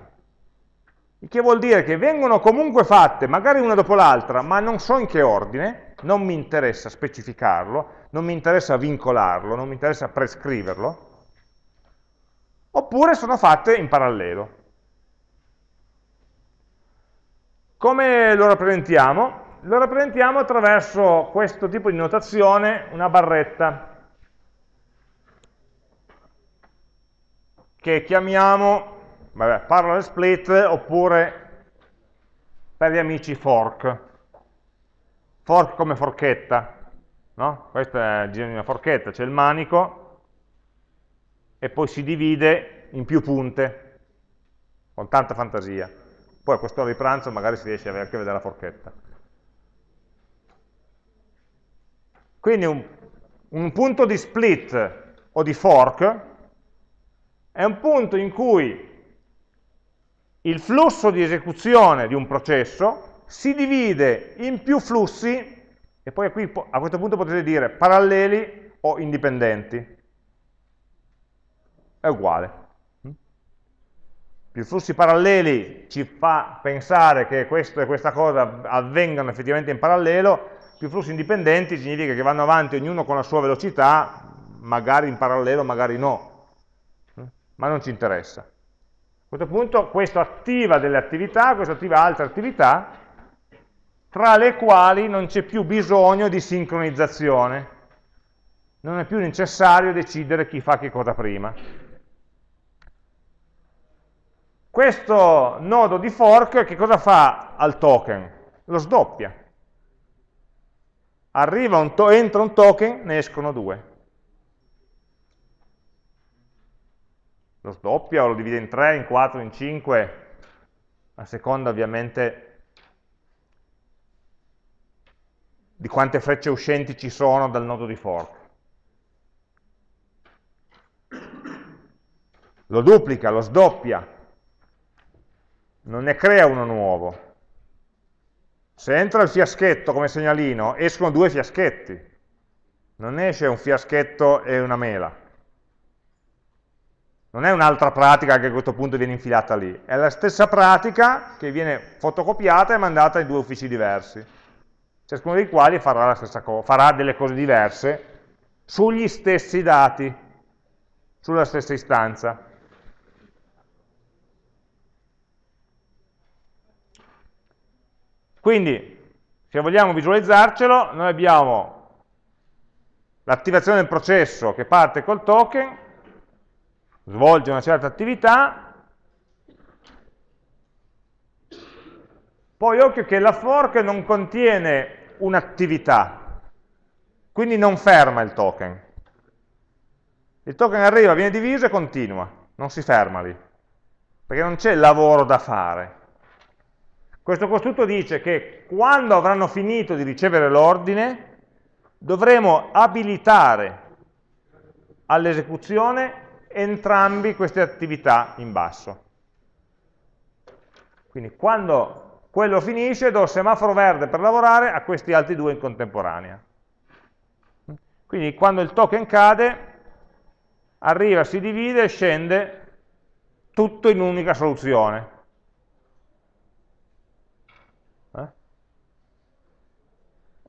Il che vuol dire che vengono comunque fatte, magari una dopo l'altra, ma non so in che ordine, non mi interessa specificarlo, non mi interessa vincolarlo, non mi interessa prescriverlo, oppure sono fatte in parallelo. Come lo rappresentiamo? Lo rappresentiamo attraverso questo tipo di notazione, una barretta, che chiamiamo vabbè, parallel split oppure per gli amici fork. Fork come forchetta, no? Questo è il disegno di una forchetta, c'è il manico e poi si divide in più punte, con tanta fantasia. Poi a quest'ora di pranzo magari si riesce anche a vedere la forchetta. Quindi un, un punto di split o di fork è un punto in cui il flusso di esecuzione di un processo si divide in più flussi, e poi qui, a questo punto potete dire paralleli o indipendenti. È uguale più flussi paralleli ci fa pensare che questo e questa cosa avvengano effettivamente in parallelo, più flussi indipendenti significa che vanno avanti ognuno con la sua velocità, magari in parallelo, magari no, ma non ci interessa. A questo punto questo attiva delle attività, questo attiva altre attività, tra le quali non c'è più bisogno di sincronizzazione, non è più necessario decidere chi fa che cosa prima. Questo nodo di fork che cosa fa al token? Lo sdoppia. Un entra un token, ne escono due. Lo sdoppia o lo divide in 3, in 4, in 5, a seconda ovviamente di quante frecce uscenti ci sono dal nodo di fork. Lo duplica, lo sdoppia, non ne crea uno nuovo. Se entra il fiaschetto come segnalino, escono due fiaschetti. Non esce un fiaschetto e una mela. Non è un'altra pratica che a questo punto viene infilata lì. È la stessa pratica che viene fotocopiata e mandata in due uffici diversi. Ciascuno dei quali farà, farà delle cose diverse sugli stessi dati, sulla stessa istanza. Quindi, se vogliamo visualizzarcelo, noi abbiamo l'attivazione del processo che parte col token, svolge una certa attività, poi occhio che la fork non contiene un'attività, quindi non ferma il token. Il token arriva, viene diviso e continua, non si ferma lì, perché non c'è lavoro da fare. Questo costrutto dice che quando avranno finito di ricevere l'ordine, dovremo abilitare all'esecuzione entrambi queste attività in basso. Quindi quando quello finisce do semaforo verde per lavorare a questi altri due in contemporanea. Quindi quando il token cade, arriva, si divide e scende tutto in un'unica soluzione.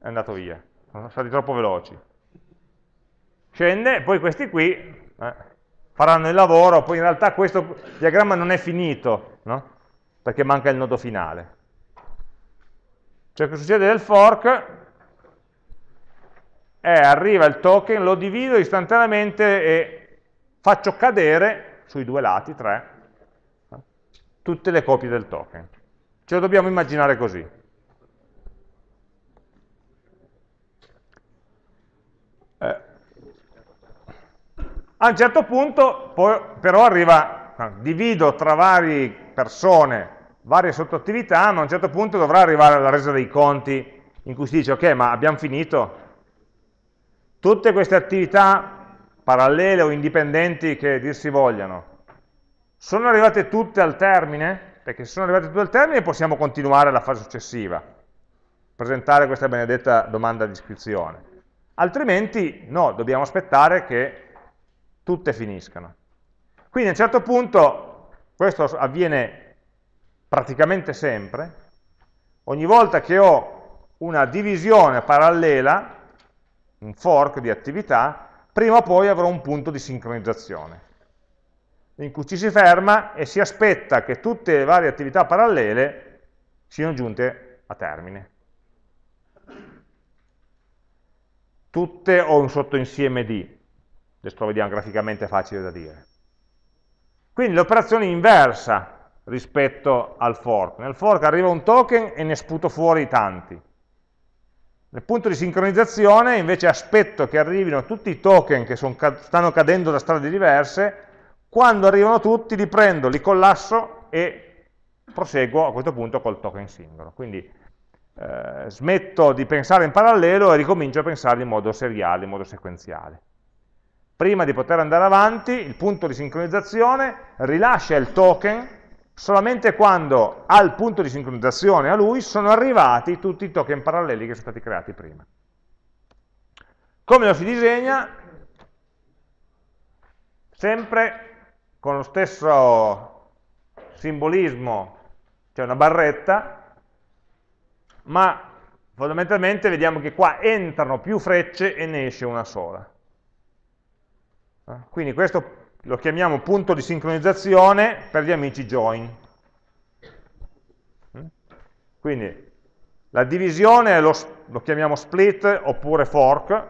è andato via, sono stati troppo veloci. scende, poi questi qui eh, faranno il lavoro, poi in realtà questo diagramma non è finito, no? perché manca il nodo finale. Ciò che succede nel fork è arriva il token, lo divido istantaneamente e faccio cadere sui due lati, tre, tutte le copie del token. Ce lo dobbiamo immaginare così. Eh. A un certo punto poi, però arriva, divido tra varie persone varie sottoattività, ma a un certo punto dovrà arrivare alla resa dei conti in cui si dice ok, ma abbiamo finito? Tutte queste attività parallele o indipendenti che dir si vogliano, sono arrivate tutte al termine? Perché se sono arrivate tutte al termine possiamo continuare la fase successiva, presentare questa benedetta domanda di iscrizione. Altrimenti no, dobbiamo aspettare che tutte finiscano. Quindi a un certo punto, questo avviene praticamente sempre, ogni volta che ho una divisione parallela, un fork di attività, prima o poi avrò un punto di sincronizzazione, in cui ci si ferma e si aspetta che tutte le varie attività parallele siano giunte a termine. Tutte o un sottoinsieme di, adesso lo vediamo graficamente facile da dire. Quindi l'operazione inversa rispetto al fork. Nel fork arriva un token e ne sputo fuori tanti. Nel punto di sincronizzazione invece aspetto che arrivino tutti i token che son, stanno cadendo da strade diverse, quando arrivano tutti li prendo, li collasso e proseguo a questo punto col token singolo. Quindi eh, smetto di pensare in parallelo e ricomincio a pensare in modo seriale, in modo sequenziale. Prima di poter andare avanti, il punto di sincronizzazione rilascia il token solamente quando al punto di sincronizzazione a lui sono arrivati tutti i token paralleli che sono stati creati prima. Come lo si disegna? Sempre con lo stesso simbolismo, c'è una barretta, ma fondamentalmente vediamo che qua entrano più frecce e ne esce una sola. Quindi questo lo chiamiamo punto di sincronizzazione per gli amici join. Mm? Quindi la divisione lo, lo chiamiamo split oppure fork,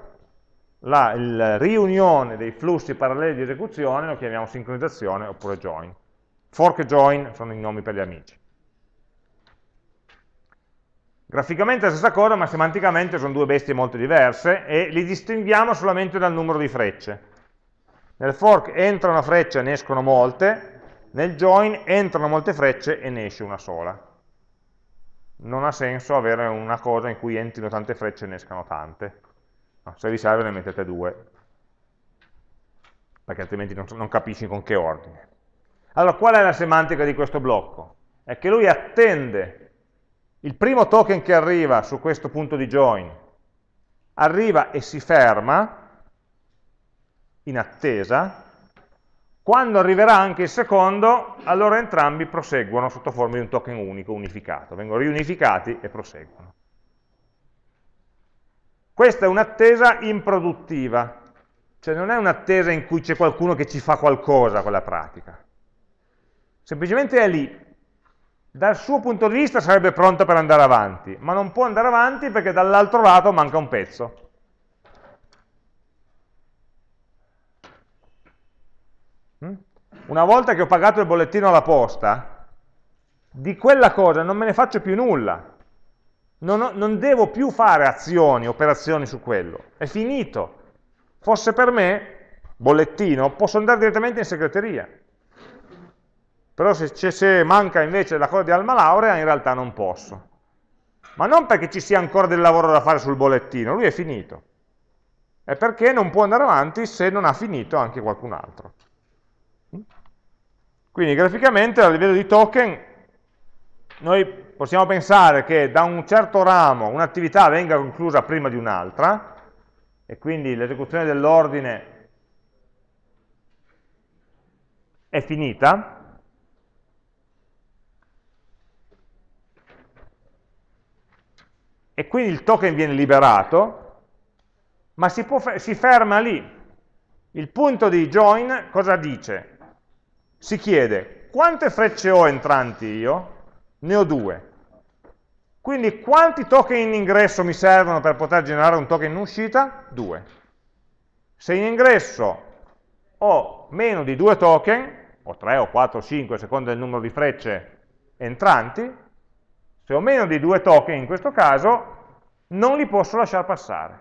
la, la, riunione dei flussi paralleli di esecuzione lo chiamiamo sincronizzazione oppure join. Fork e join sono i nomi per gli amici. Graficamente è la stessa cosa, ma semanticamente sono due bestie molto diverse e li distinguiamo solamente dal numero di frecce. Nel fork entra una freccia e ne escono molte, nel join entrano molte frecce e ne esce una sola. Non ha senso avere una cosa in cui entrino tante frecce e ne escano tante. Se vi serve ne mettete due, perché altrimenti non, non capisci con che ordine. Allora, qual è la semantica di questo blocco? È che lui attende il primo token che arriva su questo punto di join, arriva e si ferma, in attesa, quando arriverà anche il secondo, allora entrambi proseguono sotto forma di un token unico, unificato, vengono riunificati e proseguono. Questa è un'attesa improduttiva, cioè non è un'attesa in cui c'è qualcuno che ci fa qualcosa con la pratica, semplicemente è lì, dal suo punto di vista sarebbe pronta per andare avanti, ma non può andare avanti perché dall'altro lato manca un pezzo. Una volta che ho pagato il bollettino alla posta, di quella cosa non me ne faccio più nulla. Non, ho, non devo più fare azioni, operazioni su quello. È finito. Fosse per me, bollettino, posso andare direttamente in segreteria. Però se, se manca invece la cosa di alma laurea, in realtà non posso. Ma non perché ci sia ancora del lavoro da fare sul bollettino, lui è finito. È perché non può andare avanti se non ha finito anche qualcun altro. Quindi graficamente a livello di token noi possiamo pensare che da un certo ramo un'attività venga conclusa prima di un'altra e quindi l'esecuzione dell'ordine è finita, e quindi il token viene liberato, ma si, può, si ferma lì, Il punto di join cosa dice? Si chiede quante frecce ho entranti io? Ne ho due. Quindi quanti token in ingresso mi servono per poter generare un token in uscita? Due. Se in ingresso ho meno di due token, o 3 o 4 o 5 a seconda del numero di frecce entranti, se ho meno di due token in questo caso, non li posso lasciare passare,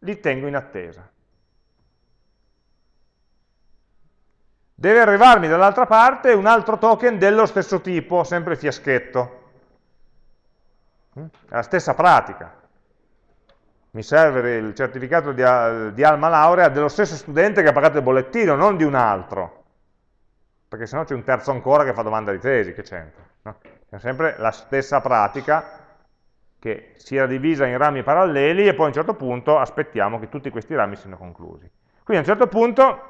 li tengo in attesa. Deve arrivarmi dall'altra parte un altro token dello stesso tipo, sempre fiaschetto. È la stessa pratica. Mi serve il certificato di, di alma laurea dello stesso studente che ha pagato il bollettino, non di un altro perché sennò c'è un terzo ancora che fa domanda di tesi, che c'entra? No? È sempre la stessa pratica che si era divisa in rami paralleli e poi a un certo punto aspettiamo che tutti questi rami siano conclusi. Quindi a un certo punto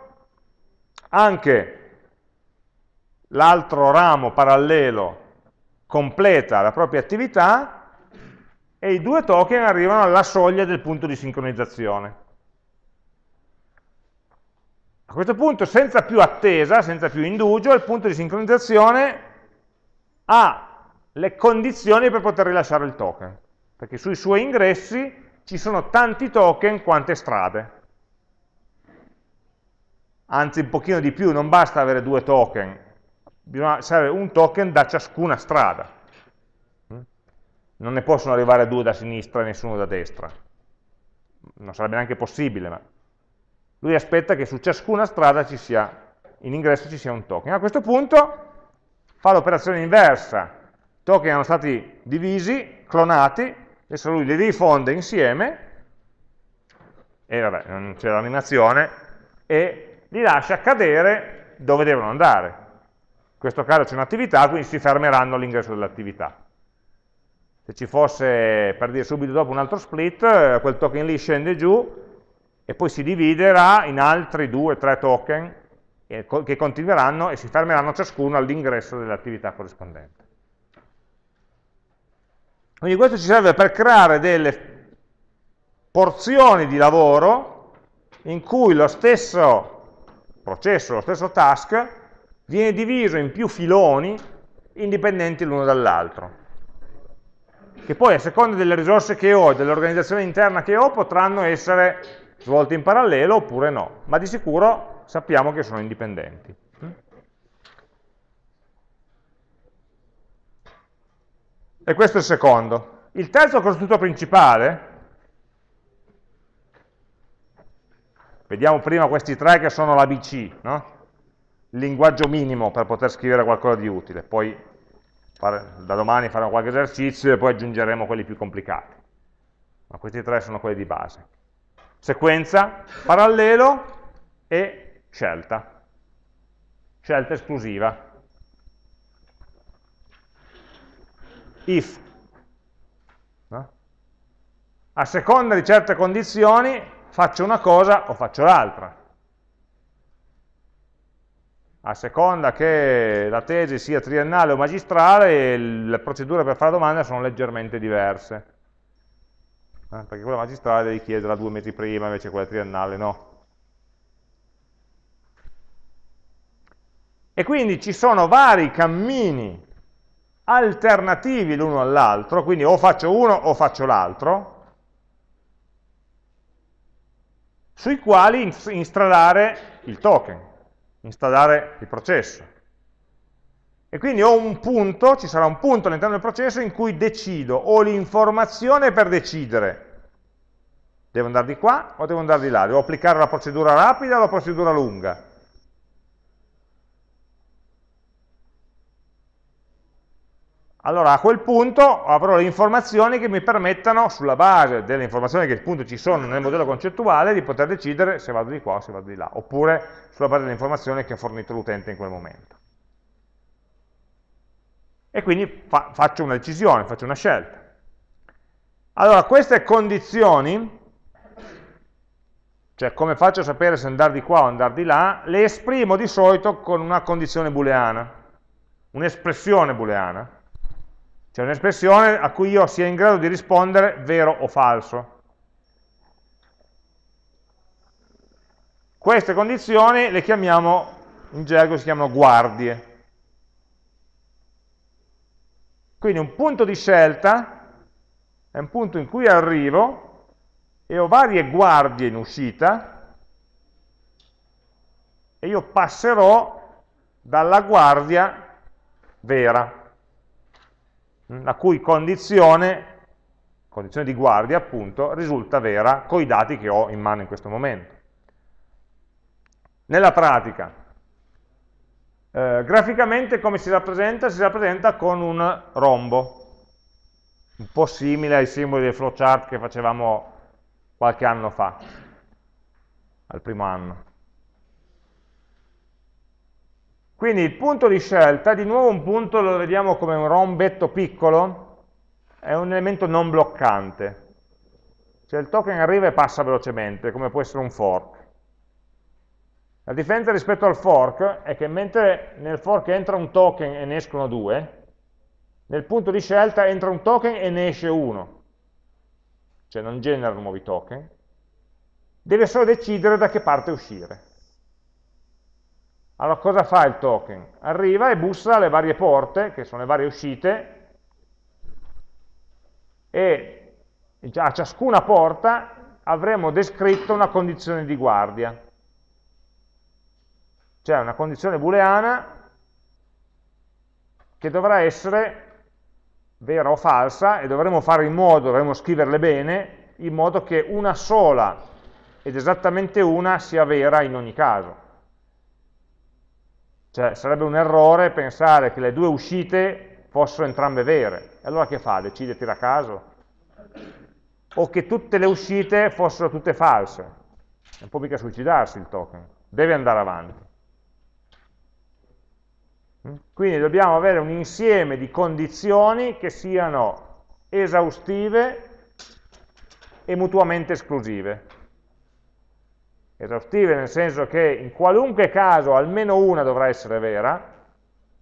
anche l'altro ramo parallelo completa la propria attività e i due token arrivano alla soglia del punto di sincronizzazione. A questo punto, senza più attesa, senza più indugio, il punto di sincronizzazione ha le condizioni per poter rilasciare il token, perché sui suoi ingressi ci sono tanti token quante strade. Anzi, un pochino di più, non basta avere due token, serve un token da ciascuna strada. Non ne possono arrivare due da sinistra e nessuno da destra. Non sarebbe neanche possibile, ma lui aspetta che su ciascuna strada ci sia, in ingresso ci sia un token. A questo punto fa l'operazione inversa, i token erano stati divisi, clonati, adesso lui li rifonde insieme, e vabbè, non c'è l'animazione, e li lascia cadere dove devono andare. In questo caso c'è un'attività, quindi si fermeranno all'ingresso dell'attività. Se ci fosse, per dire subito dopo, un altro split, eh, quel token lì scende giù, e poi si dividerà in altri due, tre token che continueranno e si fermeranno ciascuno all'ingresso dell'attività corrispondente. Quindi questo ci serve per creare delle porzioni di lavoro in cui lo stesso processo, lo stesso task, viene diviso in più filoni indipendenti l'uno dall'altro, che poi a seconda delle risorse che ho e dell'organizzazione interna che ho potranno essere svolte in parallelo oppure no, ma di sicuro sappiamo che sono indipendenti. E questo è il secondo. Il terzo costrutto principale, vediamo prima questi tre che sono l'ABC, no? il linguaggio minimo per poter scrivere qualcosa di utile, poi fare, da domani faremo qualche esercizio e poi aggiungeremo quelli più complicati. Ma questi tre sono quelli di base sequenza, parallelo e scelta, scelta esclusiva. If. No? A seconda di certe condizioni faccio una cosa o faccio l'altra. A seconda che la tesi sia triennale o magistrale, le procedure per fare domande sono leggermente diverse eh? perché quella magistrale devi chiederla due mesi prima, invece quella triennale no. E quindi ci sono vari cammini alternativi l'uno all'altro, quindi o faccio uno o faccio l'altro, sui quali installare il token, installare il processo. E quindi ho un punto, ci sarà un punto all'interno del processo in cui decido, ho l'informazione per decidere. Devo andare di qua o devo andare di là? Devo applicare la procedura rapida o la procedura lunga? Allora a quel punto avrò le informazioni che mi permettano, sulla base delle informazioni che appunto ci sono nel modello concettuale, di poter decidere se vado di qua o se vado di là, oppure sulla base delle informazioni che ha fornito l'utente in quel momento e quindi fa, faccio una decisione, faccio una scelta. Allora, queste condizioni, cioè come faccio a sapere se andare di qua o andare di là, le esprimo di solito con una condizione booleana, un'espressione booleana, cioè un'espressione a cui io sia in grado di rispondere vero o falso. Queste condizioni le chiamiamo, in gergo si chiamano guardie. Quindi un punto di scelta è un punto in cui arrivo e ho varie guardie in uscita e io passerò dalla guardia vera, la cui condizione, condizione di guardia appunto, risulta vera con i dati che ho in mano in questo momento. Nella pratica, eh, graficamente come si rappresenta? Si rappresenta con un rombo, un po' simile ai simboli del flowchart che facevamo qualche anno fa, al primo anno. Quindi il punto di scelta, di nuovo un punto lo vediamo come un rombetto piccolo, è un elemento non bloccante. Cioè il token arriva e passa velocemente, come può essere un fork. La differenza rispetto al fork è che mentre nel fork entra un token e ne escono due, nel punto di scelta entra un token e ne esce uno, cioè non genera nuovi token, deve solo decidere da che parte uscire. Allora cosa fa il token? Arriva e bussa alle varie porte, che sono le varie uscite, e a ciascuna porta avremo descritto una condizione di guardia cioè una condizione booleana che dovrà essere vera o falsa e dovremo fare in modo, dovremo scriverle bene, in modo che una sola ed esattamente una sia vera in ogni caso. Cioè sarebbe un errore pensare che le due uscite fossero entrambe vere. E allora che fa? Decide tira a caso? O che tutte le uscite fossero tutte false. Non può mica suicidarsi il token, deve andare avanti. Quindi dobbiamo avere un insieme di condizioni che siano esaustive e mutuamente esclusive. Esaustive nel senso che in qualunque caso almeno una dovrà essere vera,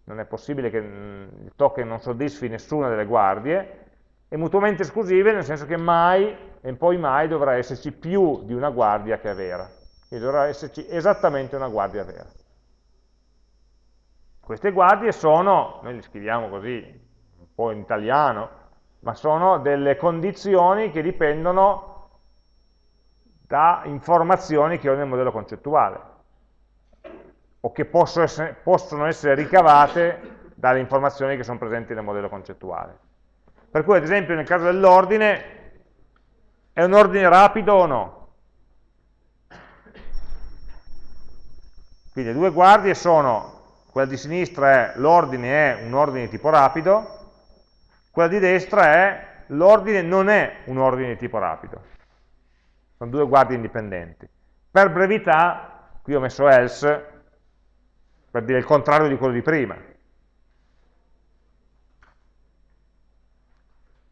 non è possibile che mm, il token non soddisfi nessuna delle guardie, e mutuamente esclusive nel senso che mai e poi mai dovrà esserci più di una guardia che è vera. Quindi dovrà esserci esattamente una guardia vera. Queste guardie sono, noi le scriviamo così, un po' in italiano, ma sono delle condizioni che dipendono da informazioni che ho nel modello concettuale o che essere, possono essere ricavate dalle informazioni che sono presenti nel modello concettuale. Per cui ad esempio nel caso dell'ordine è un ordine rapido o no? Quindi le due guardie sono quella di sinistra è l'ordine è un ordine di tipo rapido, quella di destra è l'ordine non è un ordine di tipo rapido. Sono due guardie indipendenti. Per brevità, qui ho messo else, per dire il contrario di quello di prima.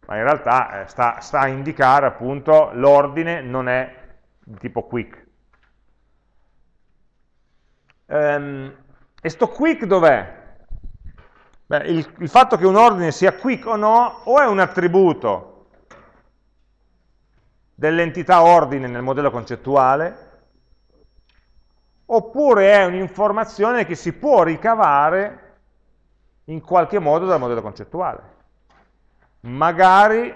Ma in realtà eh, sta, sta a indicare appunto l'ordine non è di tipo quick. Um, e sto quick dov'è? il, il fatto che un ordine sia quick o no, o è un attributo dell'entità ordine nel modello concettuale, oppure è un'informazione che si può ricavare in qualche modo dal modello concettuale. Magari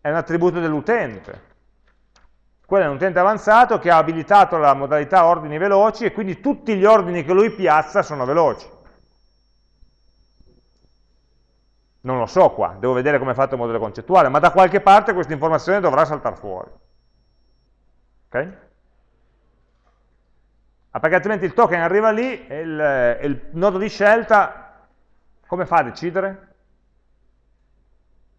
è un attributo dell'utente, quello è un utente avanzato che ha abilitato la modalità ordini veloci e quindi tutti gli ordini che lui piazza sono veloci. Non lo so qua, devo vedere come è fatto il modello concettuale, ma da qualche parte questa informazione dovrà saltare fuori. Ok? Ah, perché altrimenti il token arriva lì e il, il nodo di scelta come fa a decidere?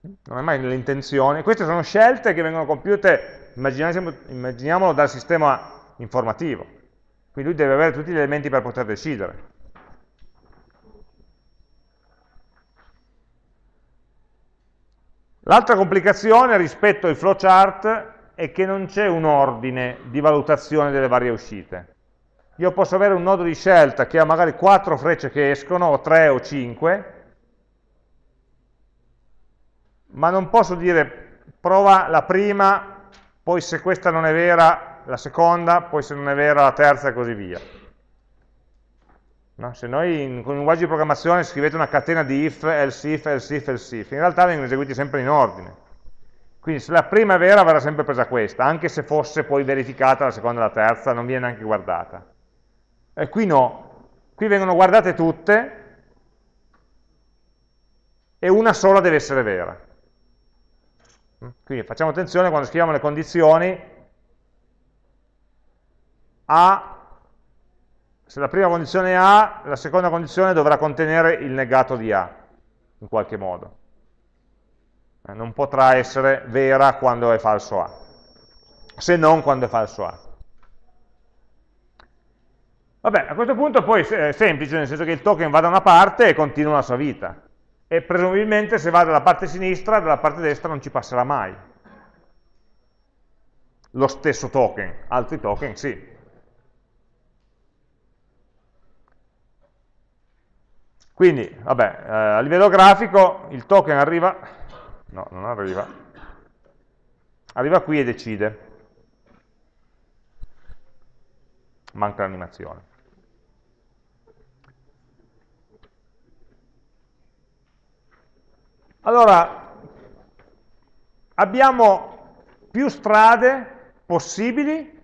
Non è mai nell'intenzione. Queste sono scelte che vengono compiute immaginiamolo dal sistema informativo. Quindi lui deve avere tutti gli elementi per poter decidere. L'altra complicazione rispetto ai flowchart è che non c'è un ordine di valutazione delle varie uscite. Io posso avere un nodo di scelta che ha magari 4 frecce che escono, o 3 o 5, ma non posso dire prova la prima poi se questa non è vera la seconda, poi se non è vera la terza e così via. No? Se noi con un linguaggio di programmazione scrivete una catena di if, else if, else if, else if, in realtà vengono eseguiti sempre in ordine. Quindi se la prima è vera verrà sempre presa questa, anche se fosse poi verificata la seconda e la terza, non viene neanche guardata. E qui no, qui vengono guardate tutte e una sola deve essere vera. Quindi facciamo attenzione quando scriviamo le condizioni A, se la prima condizione è A, la seconda condizione dovrà contenere il negato di A, in qualche modo. Eh, non potrà essere vera quando è falso A, se non quando è falso A. Vabbè, a questo punto poi è semplice, nel senso che il token va da una parte e continua la sua vita. E presumibilmente se va dalla parte sinistra, dalla parte destra non ci passerà mai. Lo stesso token, altri token sì. Quindi, vabbè, eh, a livello grafico il token arriva no, non arriva, arriva qui e decide, manca l'animazione. Allora, abbiamo più strade possibili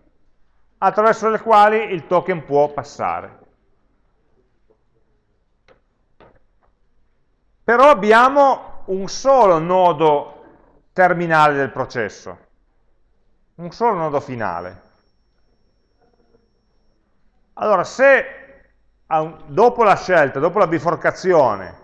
attraverso le quali il token può passare. Però abbiamo un solo nodo terminale del processo, un solo nodo finale. Allora, se dopo la scelta, dopo la biforcazione,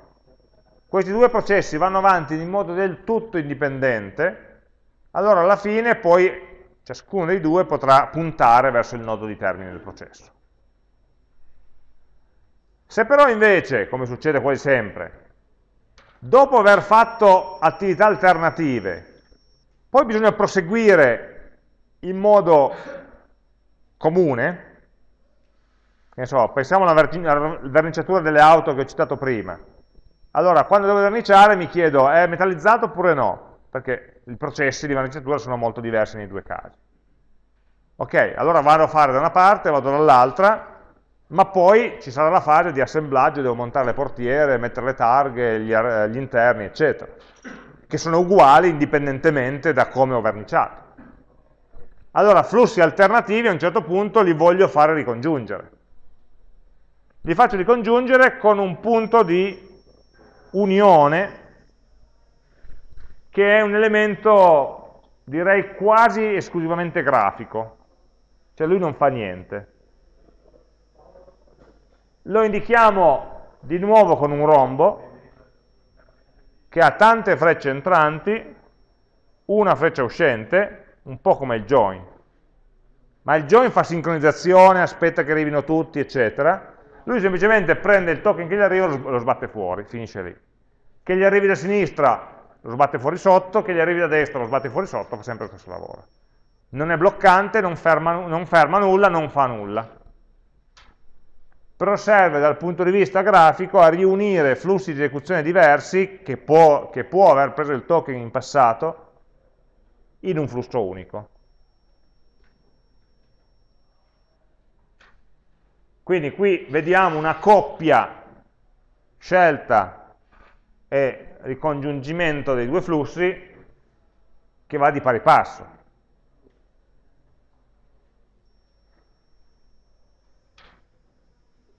questi due processi vanno avanti in modo del tutto indipendente, allora alla fine poi ciascuno dei due potrà puntare verso il nodo di termine del processo. Se però invece, come succede quasi sempre, dopo aver fatto attività alternative, poi bisogna proseguire in modo comune, so, pensiamo alla verniciatura delle auto che ho citato prima, allora quando devo verniciare mi chiedo è metallizzato oppure no, perché i processi di verniciatura sono molto diversi nei due casi. Ok, allora vado a fare da una parte, vado dall'altra, ma poi ci sarà la fase di assemblaggio, devo montare le portiere, mettere le targhe, gli, gli interni, eccetera, che sono uguali indipendentemente da come ho verniciato. Allora, flussi alternativi a un certo punto li voglio fare ricongiungere. Li faccio ricongiungere con un punto di unione che è un elemento, direi, quasi esclusivamente grafico. Cioè lui non fa niente lo indichiamo di nuovo con un rombo che ha tante frecce entranti, una freccia uscente, un po' come il join. Ma il join fa sincronizzazione, aspetta che arrivino tutti, eccetera. Lui semplicemente prende il token che gli arriva e lo sbatte fuori, finisce lì. Che gli arrivi da sinistra lo sbatte fuori sotto, che gli arrivi da destra lo sbatte fuori sotto, fa sempre lo stesso lavoro. Non è bloccante, non ferma, non ferma nulla, non fa nulla però serve dal punto di vista grafico a riunire flussi di esecuzione diversi che può, che può aver preso il token in passato in un flusso unico. Quindi qui vediamo una coppia scelta e ricongiungimento dei due flussi che va di pari passo.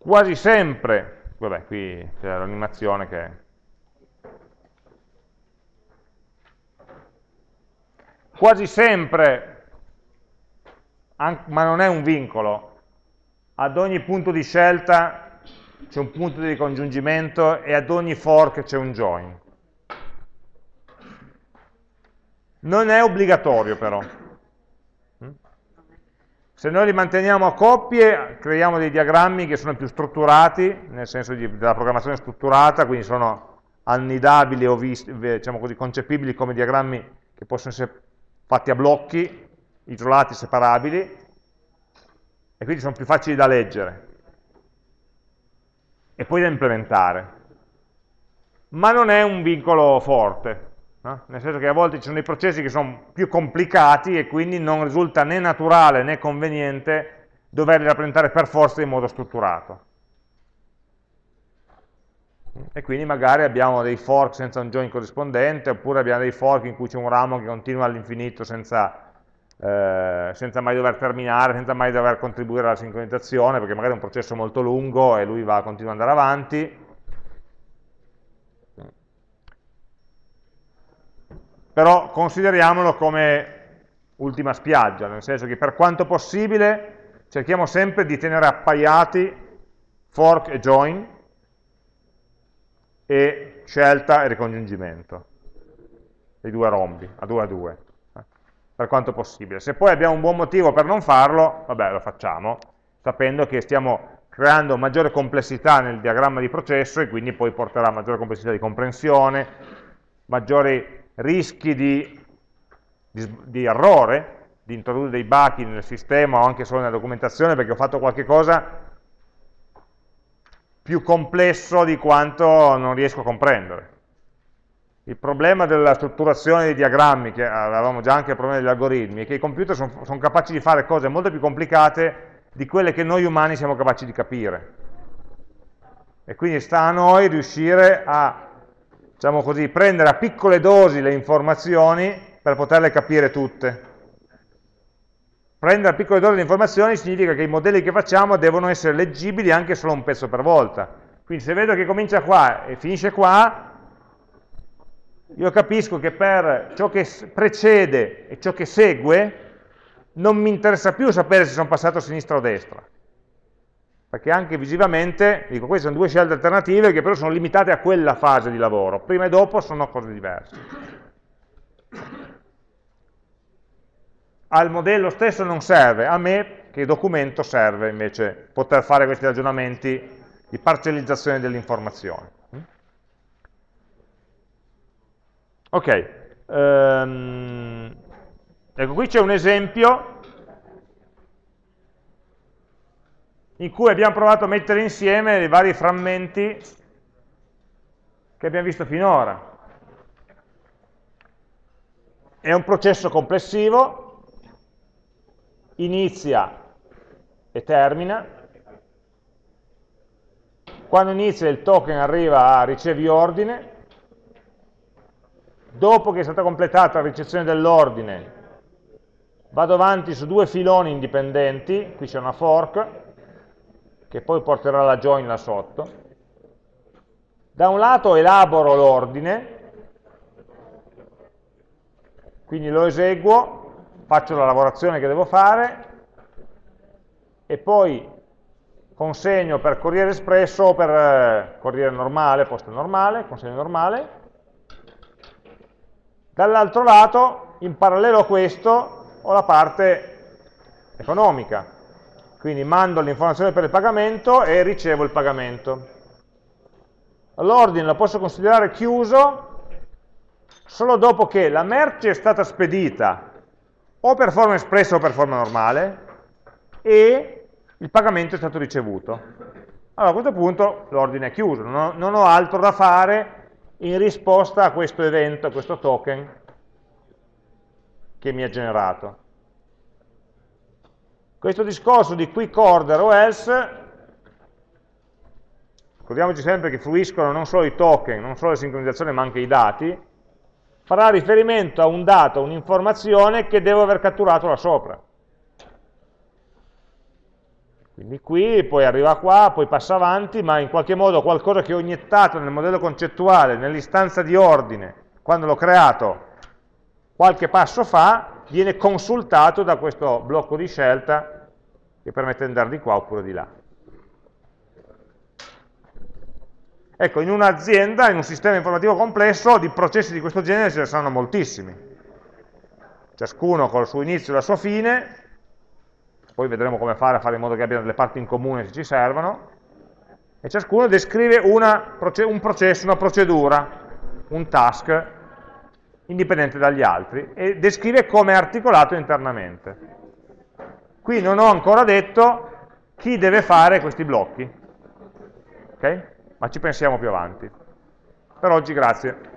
Quasi sempre, vabbè qui c'è l'animazione che quasi sempre, ma non è un vincolo, ad ogni punto di scelta c'è un punto di ricongiungimento e ad ogni fork c'è un join. Non è obbligatorio però. Se noi li manteniamo a coppie, creiamo dei diagrammi che sono più strutturati, nel senso di, della programmazione strutturata, quindi sono annidabili o visti, diciamo così, concepibili come diagrammi che possono essere fatti a blocchi, isolati, separabili, e quindi sono più facili da leggere e poi da implementare. Ma non è un vincolo forte, no? nel senso che a volte ci sono dei processi che sono più complicati e quindi non risulta né naturale né conveniente doverli rappresentare per forza in modo strutturato. E quindi magari abbiamo dei fork senza un join corrispondente, oppure abbiamo dei fork in cui c'è un ramo che continua all'infinito senza, eh, senza mai dover terminare, senza mai dover contribuire alla sincronizzazione, perché magari è un processo molto lungo e lui va, continua ad andare avanti. Però consideriamolo come ultima spiaggia, nel senso che per quanto possibile cerchiamo sempre di tenere appaiati fork e join e scelta e ricongiungimento dei due rombi, a 2 a 2 per quanto possibile. Se poi abbiamo un buon motivo per non farlo, vabbè, lo facciamo, sapendo che stiamo creando maggiore complessità nel diagramma di processo e quindi poi porterà maggiore complessità di comprensione, maggiori rischi di, di, di errore, di introdurre dei buchi nel sistema o anche solo nella documentazione perché ho fatto qualche cosa più complesso di quanto non riesco a comprendere. Il problema della strutturazione dei diagrammi, che avevamo già anche il problema degli algoritmi, è che i computer sono son capaci di fare cose molto più complicate di quelle che noi umani siamo capaci di capire. E quindi sta a noi riuscire a, diciamo così, prendere a piccole dosi le informazioni per poterle capire tutte. Prendere a piccole dosi le informazioni significa che i modelli che facciamo devono essere leggibili anche solo un pezzo per volta. Quindi se vedo che comincia qua e finisce qua, io capisco che per ciò che precede e ciò che segue non mi interessa più sapere se sono passato a sinistra o a destra, perché anche visivamente, dico, queste sono due scelte alternative che però sono limitate a quella fase di lavoro, prima e dopo sono cose diverse. Al modello stesso non serve, a me che documento serve invece poter fare questi ragionamenti di parcellizzazione dell'informazione. Ok, um, ecco qui c'è un esempio in cui abbiamo provato a mettere insieme i vari frammenti che abbiamo visto finora. È un processo complessivo, inizia e termina. Quando inizia il token arriva a ricevi ordine, dopo che è stata completata la ricezione dell'ordine, vado avanti su due filoni indipendenti, qui c'è una fork, che poi porterà la join là sotto. Da un lato elaboro l'ordine, quindi lo eseguo, faccio la lavorazione che devo fare, e poi consegno per corriere espresso o per eh, corriere normale, posta normale, consegno normale, Dall'altro lato, in parallelo a questo, ho la parte economica, quindi mando l'informazione per il pagamento e ricevo il pagamento. L'ordine lo posso considerare chiuso solo dopo che la merce è stata spedita o per forma espressa o per forma normale e il pagamento è stato ricevuto. Allora a questo punto l'ordine è chiuso, non ho, altro da fare in risposta a questo evento, a questo token che mi ha generato. Questo discorso di quick order o else, ricordiamoci sempre che fruiscono non solo i token, non solo le sincronizzazioni, ma anche i dati, farà riferimento a un dato, un'informazione che devo aver catturato là sopra. Quindi qui, poi arriva qua, poi passa avanti, ma in qualche modo qualcosa che ho iniettato nel modello concettuale, nell'istanza di ordine, quando l'ho creato, qualche passo fa, viene consultato da questo blocco di scelta che permette di andare di qua oppure di là. Ecco, in un'azienda, in un sistema informativo complesso, di processi di questo genere ce ne saranno moltissimi. Ciascuno col suo inizio e la sua fine, poi vedremo come fare a fare in modo che abbiano delle parti in comune se ci servono, e ciascuno descrive una, un processo, una procedura, un task, indipendente dagli altri, e descrive come è articolato internamente. Qui non ho ancora detto chi deve fare questi blocchi, ok? Ma ci pensiamo più avanti. Per oggi grazie.